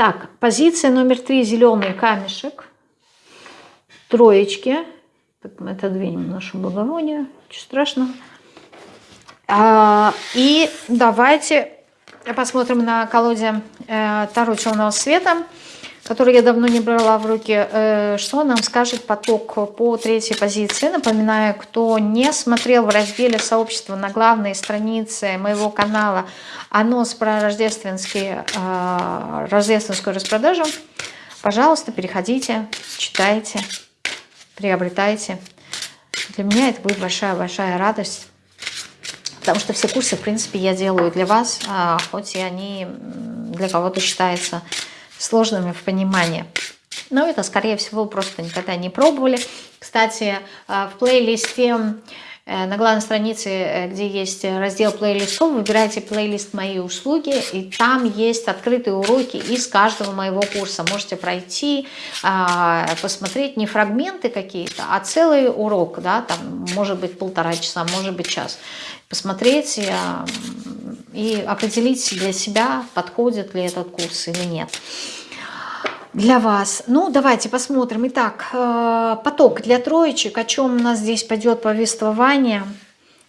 Так, позиция номер три, зеленый камешек. Троечки. Мы отодвинем нашу благовоние. Ничего страшного. А, и давайте посмотрим на колоде э, Таро Черного Света который я давно не брала в руки, э, что нам скажет поток по третьей позиции. Напоминаю, кто не смотрел в разделе сообщества на главной странице моего канала анонс про рождественский, э, рождественскую распродажу, пожалуйста, переходите, читайте, приобретайте. Для меня это будет большая-большая радость. Потому что все курсы, в принципе, я делаю для вас, а хоть и они для кого-то считаются сложными в понимании. Но это, скорее всего, просто никогда не пробовали. Кстати, э, в плейлисте э, на главной странице, э, где есть раздел плейлистов, выбирайте плейлист «Мои услуги», и там есть открытые уроки из каждого моего курса. Можете пройти, посмотреть не фрагменты какие-то, а целый урок, да, там может быть полтора часа, может быть час. Посмотреть и определить для себя, подходит ли этот курс или нет для вас. Ну, давайте посмотрим. Итак, э, поток для троечек. О чем у нас здесь пойдет повествование?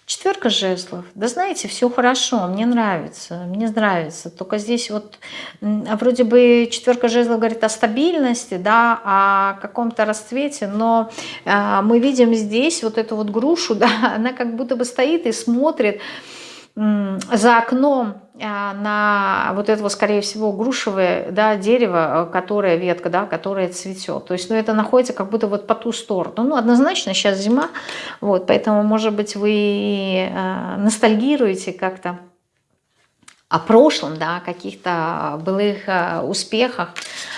Четверка жезлов. Да знаете, все хорошо, мне нравится, мне нравится. Только здесь вот вроде бы четверка жезлов говорит о стабильности, да, о каком-то расцвете, но э, мы видим здесь вот эту вот грушу, да, она как будто бы стоит и смотрит, за окном а, на вот этого, скорее всего, грушевое да, дерево, которое ветка, да, которая цветет. То есть ну, это находится как будто вот по ту сторону. Ну, однозначно сейчас зима, вот, поэтому, может быть, вы э, ностальгируете как-то о прошлом, да, о каких-то былых э, успехах,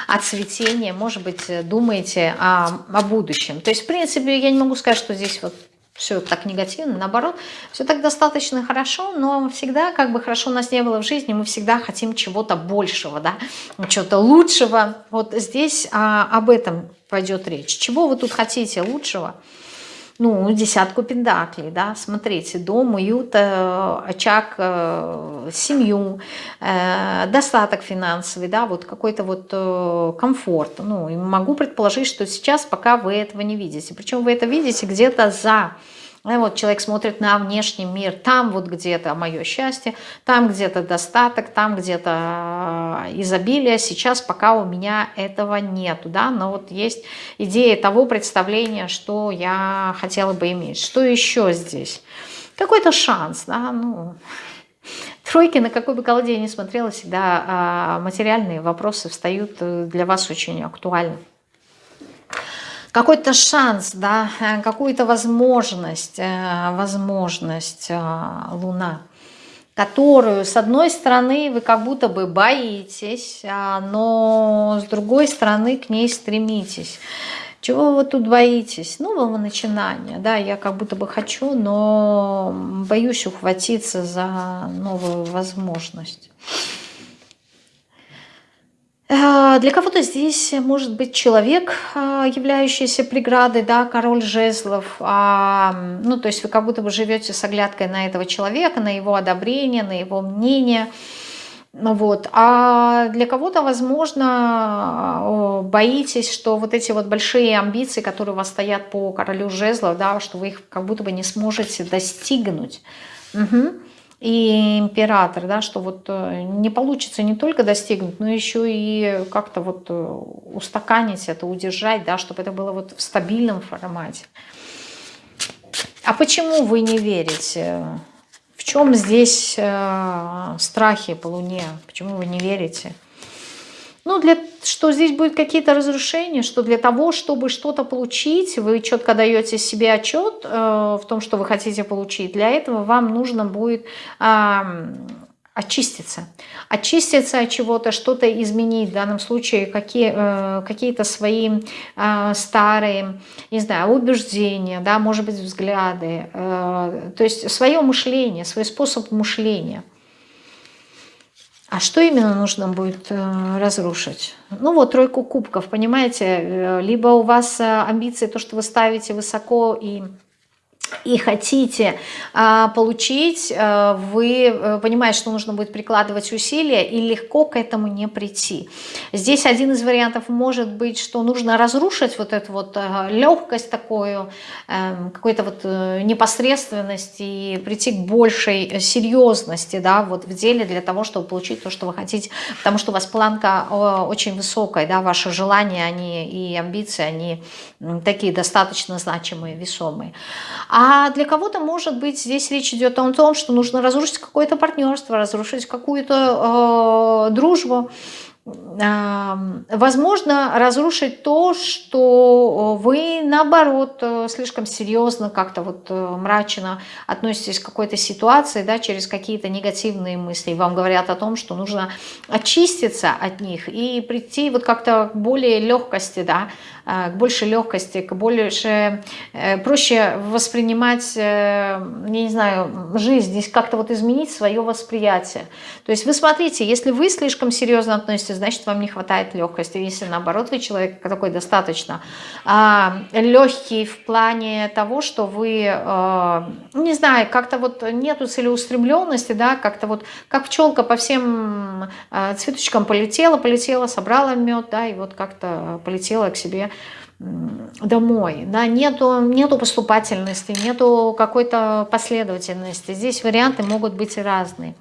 о цветении, может быть, думаете о, о будущем. То есть, в принципе, я не могу сказать, что здесь вот все так негативно, наоборот, все так достаточно хорошо, но всегда, как бы хорошо у нас не было в жизни, мы всегда хотим чего-то большего, да, чего-то лучшего. Вот здесь а, об этом пойдет речь. Чего вы тут хотите лучшего? Ну, десятку пендаклей, да, смотрите, дом, уют, э, очаг, э, семью, э, достаток финансовый, да, вот какой-то вот комфорт, ну, и могу предположить, что сейчас пока вы этого не видите, причем вы это видите где-то за вот человек смотрит на внешний мир, там вот где-то мое счастье, там где-то достаток, там где-то э, изобилие. Сейчас пока у меня этого нету, да, но вот есть идея того представления, что я хотела бы иметь. Что еще здесь? Какой-то шанс, да, ну... Тройки, на какой бы колоде я ни смотрела, всегда а, материальные вопросы встают э, для вас очень актуально какой-то шанс, да, э, какую-то возможность, э, возможность э, Луна, которую, с одной стороны, вы как будто бы боитесь, но с другой стороны к ней стремитесь. Чего вы тут боитесь? Нового начинания, да, я как будто бы хочу, но боюсь ухватиться за новую возможность. Э, для кого-то здесь может быть человек, э, являющийся преградой, да, король жезлов. А, ну, то есть вы как будто бы живете с оглядкой на этого человека, на его одобрение, на его мнение. Вот. А для кого-то, возможно, боитесь, что вот эти вот большие амбиции, которые у вас стоят по королю жезлов, да, что вы их как будто бы не сможете достигнуть. Угу и император, да, что вот э, не получится не только достигнуть, но еще и как-то вот э, устаканить это, удержать, да, чтобы это было вот в стабильном формате. А почему вы не верите? В чем здесь э, страхи по Луне? Почему вы не верите? Ну, для, что здесь будет какие-то разрушения, что для того, чтобы что-то получить, вы четко даете себе отчет э, в том, что вы хотите получить. Для этого вам нужно будет э, очиститься. Очиститься от чего-то, что-то изменить. В данном случае какие, э, какие-то свои э, старые, не знаю, убеждения, да, может быть, взгляды. Э, то есть свое мышление, свой способ мышления. А что именно нужно будет э, разрушить? Ну вот тройку кубков, понимаете, э, либо у вас э, амбиции, то, что вы ставите высоко и и хотите а, получить, а, вы а, понимаете, что нужно будет прикладывать усилия и легко к этому не прийти. Здесь один из вариантов может быть, что нужно разрушить вот эту вот а, легкость такую, а, какой-то вот а, непосредственность и прийти к большей серьезности да, вот в деле для того, чтобы получить то, что вы хотите, потому что у вас планка а, очень высокая, да, ваши желания они, и амбиции, они такие достаточно значимые, весомые. А для кого-то, может быть, здесь речь идет о том, что нужно разрушить какое-то партнерство, разрушить какую-то э, дружбу, возможно разрушить то, что вы наоборот э, слишком серьезно как-то вот э, мрачно относитесь к какой-то ситуации, да, через какие-то негативные мысли. Вам говорят о том, что нужно очиститься от них и прийти вот как-то к более легкости, да, э, к большей легкости, к больше, проще воспринимать, я не знаю, жизнь, здесь как-то вот изменить свое восприятие. То есть вы смотрите, если вы слишком серьезно относитесь значит, вам не хватает легкости. Если наоборот, вы человек такой достаточно а, легкий в плане того, что вы, а, не знаю, как-то вот нету целеустремленности, да, как-то вот, как пчелка по всем а, цветочкам полетела, полетела, собрала мед, да, и вот как-то полетела к себе домой, да, нету, нету поступательности, нету какой-то последовательности. Здесь варианты могут быть разные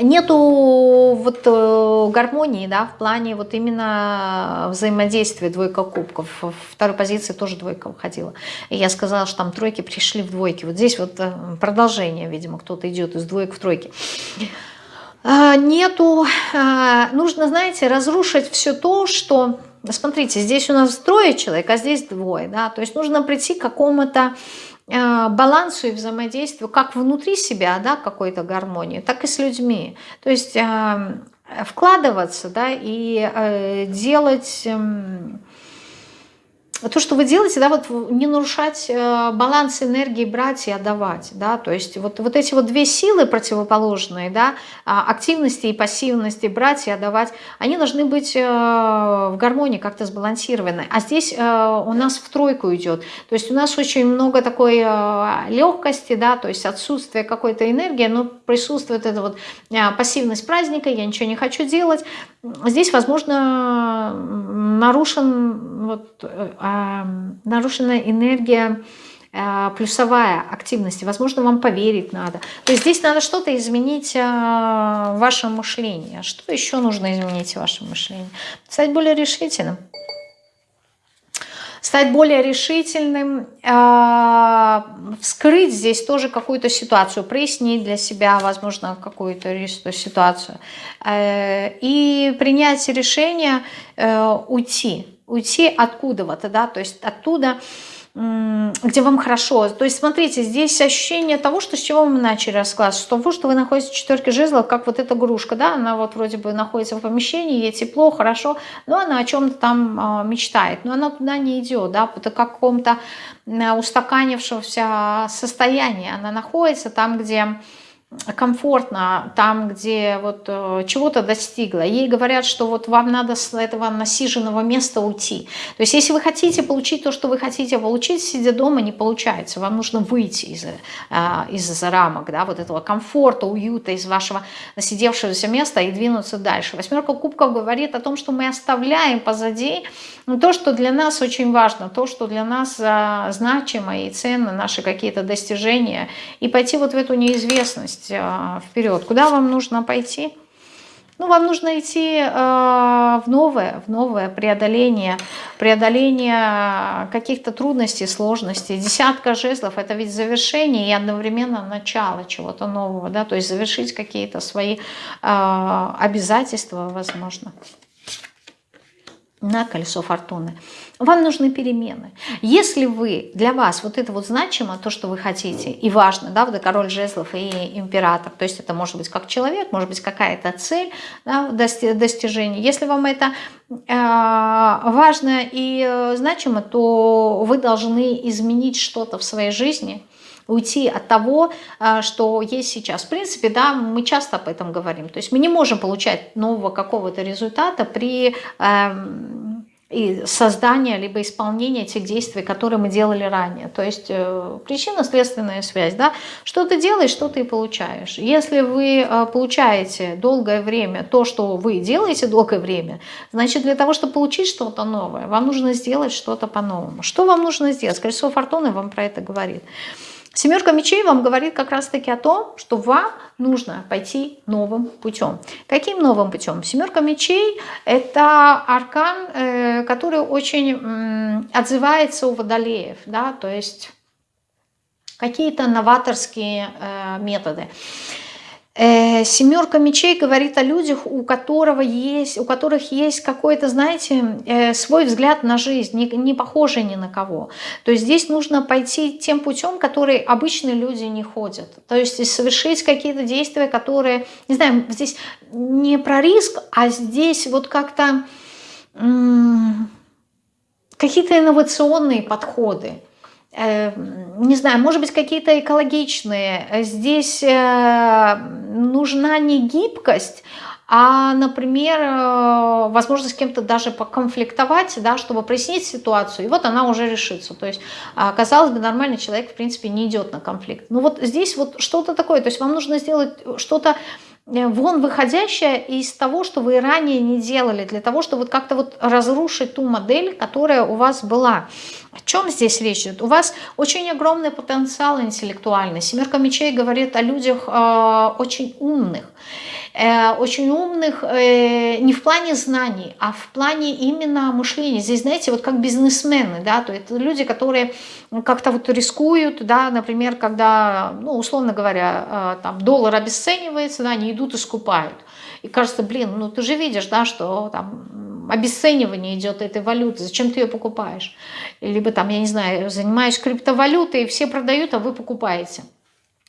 нету вот э, гармонии, да, в плане вот именно взаимодействия двойка кубков. В второй позиции тоже двойка выходила. И я сказала, что там тройки пришли в двойки. Вот здесь вот э, продолжение, видимо, кто-то идет из двоек в тройки. А, нету, а, нужно, знаете, разрушить все то, что... Смотрите, здесь у нас трое человек, а здесь двое, да, то есть нужно прийти к какому-то Э, балансу и взаимодействию как внутри себя, да, какой-то гармонии, так и с людьми. То есть э, вкладываться, да, и э, делать эм, то, что вы делаете, да, вот не нарушать э, баланс энергии, брать и отдавать, да, то есть вот, вот эти вот две силы противоположные, да, а, активности и пассивности, брать и отдавать, они должны быть э, в гармонии, как-то сбалансированы. А здесь э, у нас в тройку идет, то есть у нас очень много такой легкости, да, то есть отсутствие какой-то энергии, но присутствует эта вот пассивность праздника, я ничего не хочу делать. Здесь, возможно, нарушен вот нарушена энергия э, плюсовая активности. Возможно, вам поверить надо. То есть здесь надо что-то изменить э, в вашем мышлении. А что еще нужно изменить в вашем мышлении? Стать более решительным. Стать более решительным, э, вскрыть здесь тоже какую-то ситуацию, прояснить для себя, возможно, какую-то ситуацию. И принять решение уйти уйти откуда-то, да, то есть оттуда, где вам хорошо. То есть, смотрите, здесь ощущение того, что с чего мы начали расклад, с того, что вы находитесь в четверке жезлов, как вот эта игрушка, да, она вот вроде бы находится в помещении, ей тепло, хорошо, но она о чем-то там а, мечтает, но она туда не идет, да, по какому-то устаканившегося состоянии она находится там, где комфортно там, где вот э, чего-то достигла. Ей говорят, что вот вам надо с этого насиженного места уйти. То есть если вы хотите получить то, что вы хотите получить, сидя дома, не получается. Вам нужно выйти из, э, из рамок, да, вот этого комфорта, уюта, из вашего насидевшегося места и двинуться дальше. Восьмерка кубков говорит о том, что мы оставляем позади то, что для нас очень важно, то, что для нас э, значимо и ценно, наши какие-то достижения, и пойти вот в эту неизвестность, есть а, вперед. Куда вам нужно пойти? Ну, вам нужно идти э, в новое, в новое преодоление, преодоление каких-то трудностей, сложностей. Десятка жезлов – это ведь завершение и одновременно начало чего-то нового, да, то есть завершить какие-то свои э, обязательства, возможно на колесо фортуны. Вам нужны перемены. Если вы, для вас вот это вот значимо, то, что вы хотите, и важно, да, вот король жезлов и император, то есть это может быть как человек, может быть какая-то цель да, достижения. Если вам это э, важно и э, значимо, то вы должны изменить что-то в своей жизни – уйти от того, а, что есть сейчас. В принципе, да, мы часто об этом говорим. То есть мы не можем получать нового какого-то результата при эм, и создания либо исполнения тех действий, которые мы делали ранее. То есть э, причинно-следственная связь. Да? Что ты делаешь, что ты получаешь. Если вы э, получаете долгое время то, что вы делаете долгое время, значит для того, чтобы получить что-то новое, вам нужно сделать что-то по-новому. Что вам нужно сделать? Колесо фортуны вам про это говорит. Семерка мечей вам говорит как раз-таки о том, что вам нужно пойти новым путем. Каким новым путем? Семерка мечей – это аркан, э, который очень отзывается у водолеев, да, то есть какие-то новаторские э, методы. Э, семерка мечей говорит о людях, у, которого есть, у которых есть какой-то, знаете, э, свой взгляд на жизнь, не, не похожий ни на кого. То есть здесь нужно пойти тем путем, который обычные люди не ходят. То есть совершить какие-то действия, которые, не знаю, здесь не про риск, а здесь вот как-то какие-то инновационные подходы. Э, не знаю, может быть, какие-то экологичные. Здесь э, нужна не гибкость, а, например, э, возможность с кем-то даже поконфликтовать, да, чтобы прояснить ситуацию, и вот она уже решится. То есть, а, казалось бы, нормальный человек, в принципе, не идет на конфликт. Но вот здесь вот что-то такое, то есть вам нужно сделать что-то вон выходящее из того, что вы ранее не делали, для того, чтобы вот как-то вот разрушить ту модель, которая у вас была. О чем здесь речь идет? У вас очень огромный потенциал интеллектуальный. Семерка мечей говорит о людях э, очень умных. Э, очень умных э, не в плане знаний, а в плане именно мышления. Здесь, знаете, вот как бизнесмены, да, то это люди, которые как-то вот рискуют, да, например, когда, ну, условно говоря, э, там доллар обесценивается, да, они идут и скупают. И кажется, блин, ну ты же видишь, да, что там обесценивание идет этой валюты, зачем ты ее покупаешь? Либо там, я не знаю, занимаюсь криптовалютой, все продают, а вы покупаете.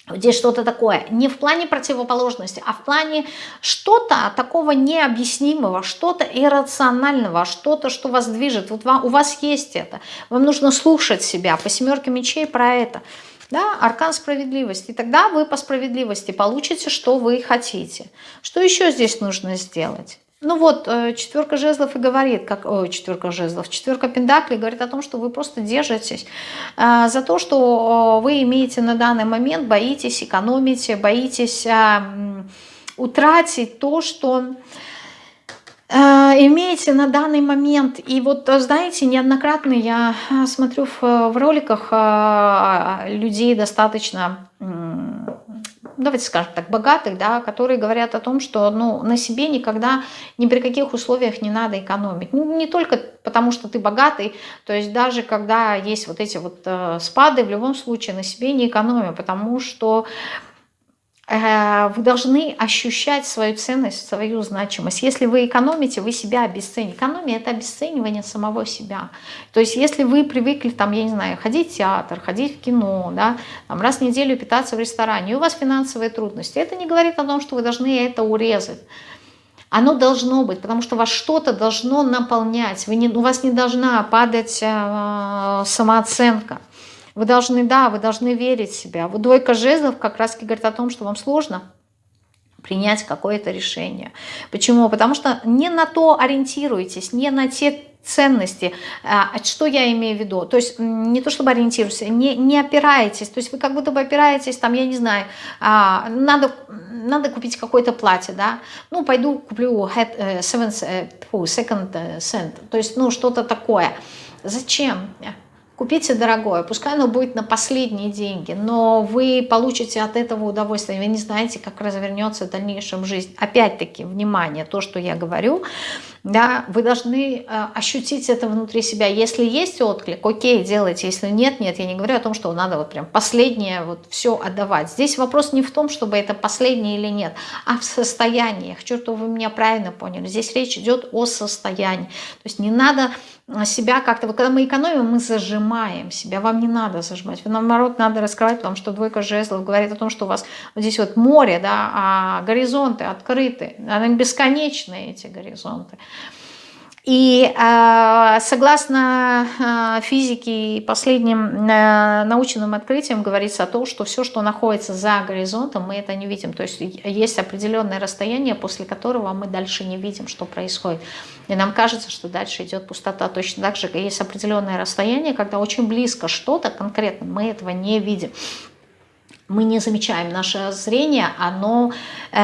Здесь что-то такое, не в плане противоположности, а в плане что-то такого необъяснимого, что-то иррационального, что-то, что вас движет. Вот вам, у вас есть это. Вам нужно слушать себя. По семерке мечей про это. Да, аркан справедливости. И тогда вы по справедливости получите, что вы хотите. Что еще здесь нужно сделать? Ну вот, э, четверка жезлов и говорит, как, ой, четверка жезлов, четверка пентаклей говорит о том, что вы просто держитесь э, за то, что вы имеете на данный момент, боитесь, экономите, боитесь э, утратить то, что имеете на данный момент. И вот, знаете, неоднократно я смотрю в, в роликах э, людей достаточно давайте скажем так, богатых, да, которые говорят о том, что ну, на себе никогда ни при каких условиях не надо экономить. Ну, не только потому, что ты богатый, то есть даже когда есть вот эти вот э, спады, в любом случае на себе не экономим, потому что Э, вы должны ощущать свою ценность, свою значимость. Если вы экономите, вы себя обесцените. Экономия – это обесценивание самого себя. То есть если вы привыкли, там, я не знаю, ходить в театр, ходить в кино, да, там, раз в неделю питаться в ресторане, и у вас финансовые трудности, это не говорит о том, что вы должны это урезать. Оно должно быть, потому что вас что-то должно наполнять. Вы не, у вас не должна падать э, самооценка. Вы должны, да, вы должны верить в себя. Вот двойка жезлов как раз говорит о том, что вам сложно принять какое-то решение. Почему? Потому что не на то ориентируетесь, не на те ценности. А, что я имею в виду? То есть не то чтобы ориентируетесь, не, не опираетесь. То есть вы как будто бы опираетесь, там, я не знаю, а, надо, надо купить какое-то платье, да? Ну, пойду куплю head, uh, seven, uh, second uh, cent. То есть, ну, что-то такое. Зачем? Купите дорогое, пускай оно будет на последние деньги, но вы получите от этого удовольствие, вы не знаете, как развернется в дальнейшем жизнь. Опять-таки, внимание, то, что я говорю, да, вы должны э, ощутить это внутри себя. Если есть отклик, окей, делайте, если нет, нет. Я не говорю о том, что надо вот прям последнее вот все отдавать. Здесь вопрос не в том, чтобы это последнее или нет, а в состоянии. Чтобы вы меня правильно поняли. Здесь речь идет о состоянии. То есть не надо себя как-то, вот когда мы экономим, мы зажимаем себя, вам не надо зажимать, наоборот, надо раскрывать, потому что двойка жезлов говорит о том, что у вас вот здесь вот море, да, а горизонты открыты, они бесконечные эти горизонты. И э, согласно э, физике и последним э, научным открытиям говорится о том, что все, что находится за горизонтом, мы это не видим. То есть есть определенное расстояние, после которого мы дальше не видим, что происходит. И нам кажется, что дальше идет пустота. Точно так же есть определенное расстояние, когда очень близко что-то конкретно, мы этого не видим мы не замечаем. Наше зрение, оно э,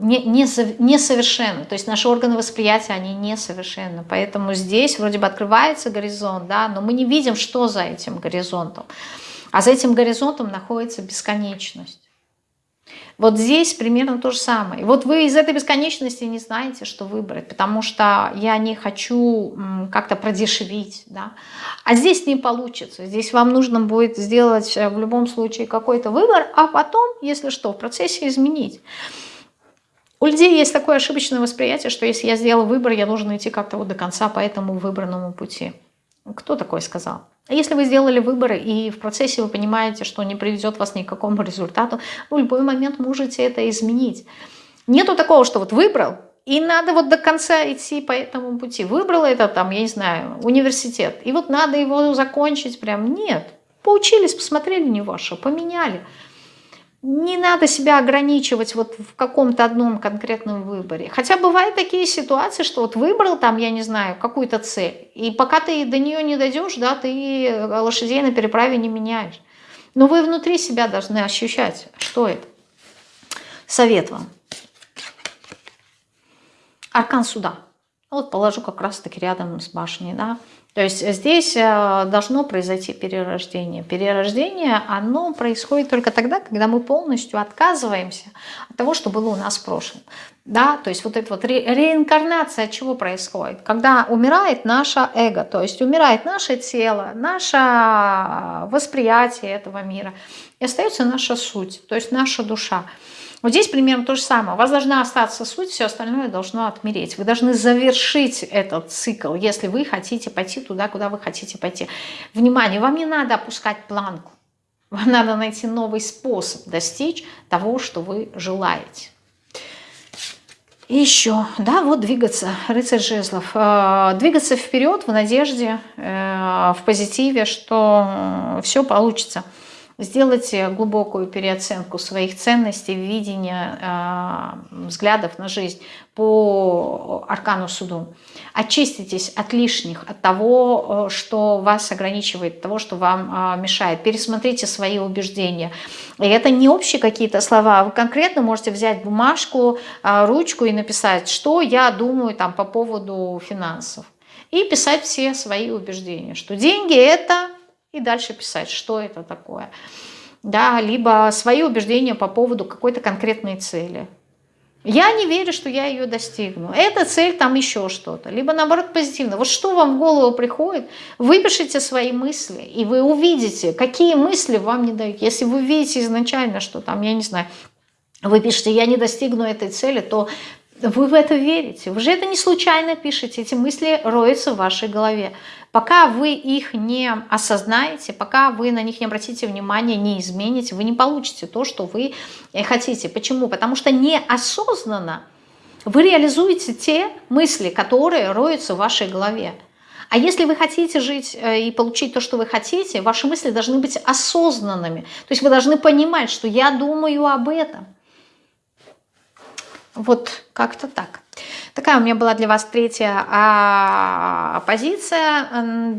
не, не, несовершенно. То есть наши органы восприятия, они несовершенны. Поэтому здесь вроде бы открывается горизонт, да, но мы не видим, что за этим горизонтом. А за этим горизонтом находится бесконечность. Вот здесь примерно то же самое. вот вы из этой бесконечности не знаете, что выбрать, потому что я не хочу как-то продешевить. Да? А здесь не получится. Здесь вам нужно будет сделать э, в любом случае какой-то выбор, а потом, если что, в процессе изменить. У людей есть такое ошибочное восприятие, что если я сделал выбор, я должен идти как-то вот до конца по этому выбранному пути. Кто такое сказал? А если вы сделали выбор и в процессе вы понимаете, что не приведет вас ни к какому результату, в любой момент можете это изменить. Нету такого, что вот выбрал, и надо вот до конца идти по этому пути. Выбрал это там, я не знаю, университет, и вот надо его закончить прям. Нет, поучились, посмотрели не ваше, поменяли не надо себя ограничивать вот в каком-то одном конкретном выборе. Хотя бывают такие ситуации, что вот выбрал там, я не знаю, какую-то цель, и пока ты до нее не дойдешь, да, ты лошадей на переправе не меняешь. Но вы внутри себя должны ощущать, что это. Совет вам. Аркан суда. Вот положу как раз-таки рядом с башней, да. То есть здесь э, должно произойти перерождение. Перерождение, оно происходит только тогда, когда мы полностью отказываемся от того, что было у нас в прошлом. Да, то есть вот эта вот ре реинкарнация чего происходит? Когда умирает наше эго, то есть умирает наше тело, наше восприятие этого мира, и остается наша суть, то есть наша душа. Вот здесь примерно то же самое. У вас должна остаться суть, все остальное должно отмереть. Вы должны завершить этот цикл, если вы хотите пойти туда, куда вы хотите пойти. Внимание, вам не надо опускать планку. Вам надо найти новый способ достичь того, что вы желаете. И еще, да, вот двигаться, рыцарь жезлов, э, двигаться вперед в надежде, э, в позитиве, что все получится. Сделайте глубокую переоценку своих ценностей, видения, э, взглядов на жизнь по аркану суду. Очиститесь от лишних, от того, э, что вас ограничивает, того, что вам э, мешает. Пересмотрите свои убеждения. И это не общие какие-то слова. Вы конкретно можете взять бумажку, ручку и написать, что я думаю там, по поводу финансов. И писать все свои убеждения, что деньги – это и дальше писать, что это такое. Да, либо свои убеждения по поводу какой-то конкретной цели. Я не верю, что я ее достигну. Эта цель там еще что-то. Либо наоборот позитивно. Вот что вам в голову приходит, выпишите свои мысли, и вы увидите, какие мысли вам не дают. Если вы видите изначально, что там, я не знаю, вы пишете, я не достигну этой цели, то вы в это верите. Вы же это не случайно пишете. Эти мысли роются в вашей голове. Пока вы их не осознаете, пока вы на них не обратите внимания, не измените, вы не получите то, что вы э, хотите. Почему? Потому что неосознанно вы реализуете те мысли, которые роются в вашей голове. А если вы хотите жить э, и получить то, что вы хотите, ваши мысли должны быть осознанными. То есть вы должны понимать, что я думаю об этом. Вот как-то так. Такая у меня была для вас третья а, позиция.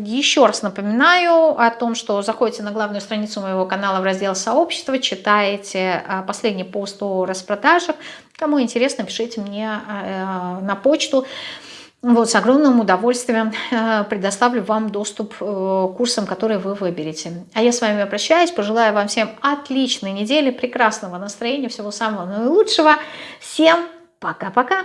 Еще раз напоминаю о том, что заходите на главную страницу моего канала в раздел «Сообщество», читаете а, последний пост о распродажах. Кому интересно, пишите мне а, на почту. Вот, с огромным удовольствием э, предоставлю вам доступ э, к курсам, которые вы выберете. А я с вами прощаюсь, пожелаю вам всем отличной недели, прекрасного настроения, всего самого наилучшего. Всем пока-пока!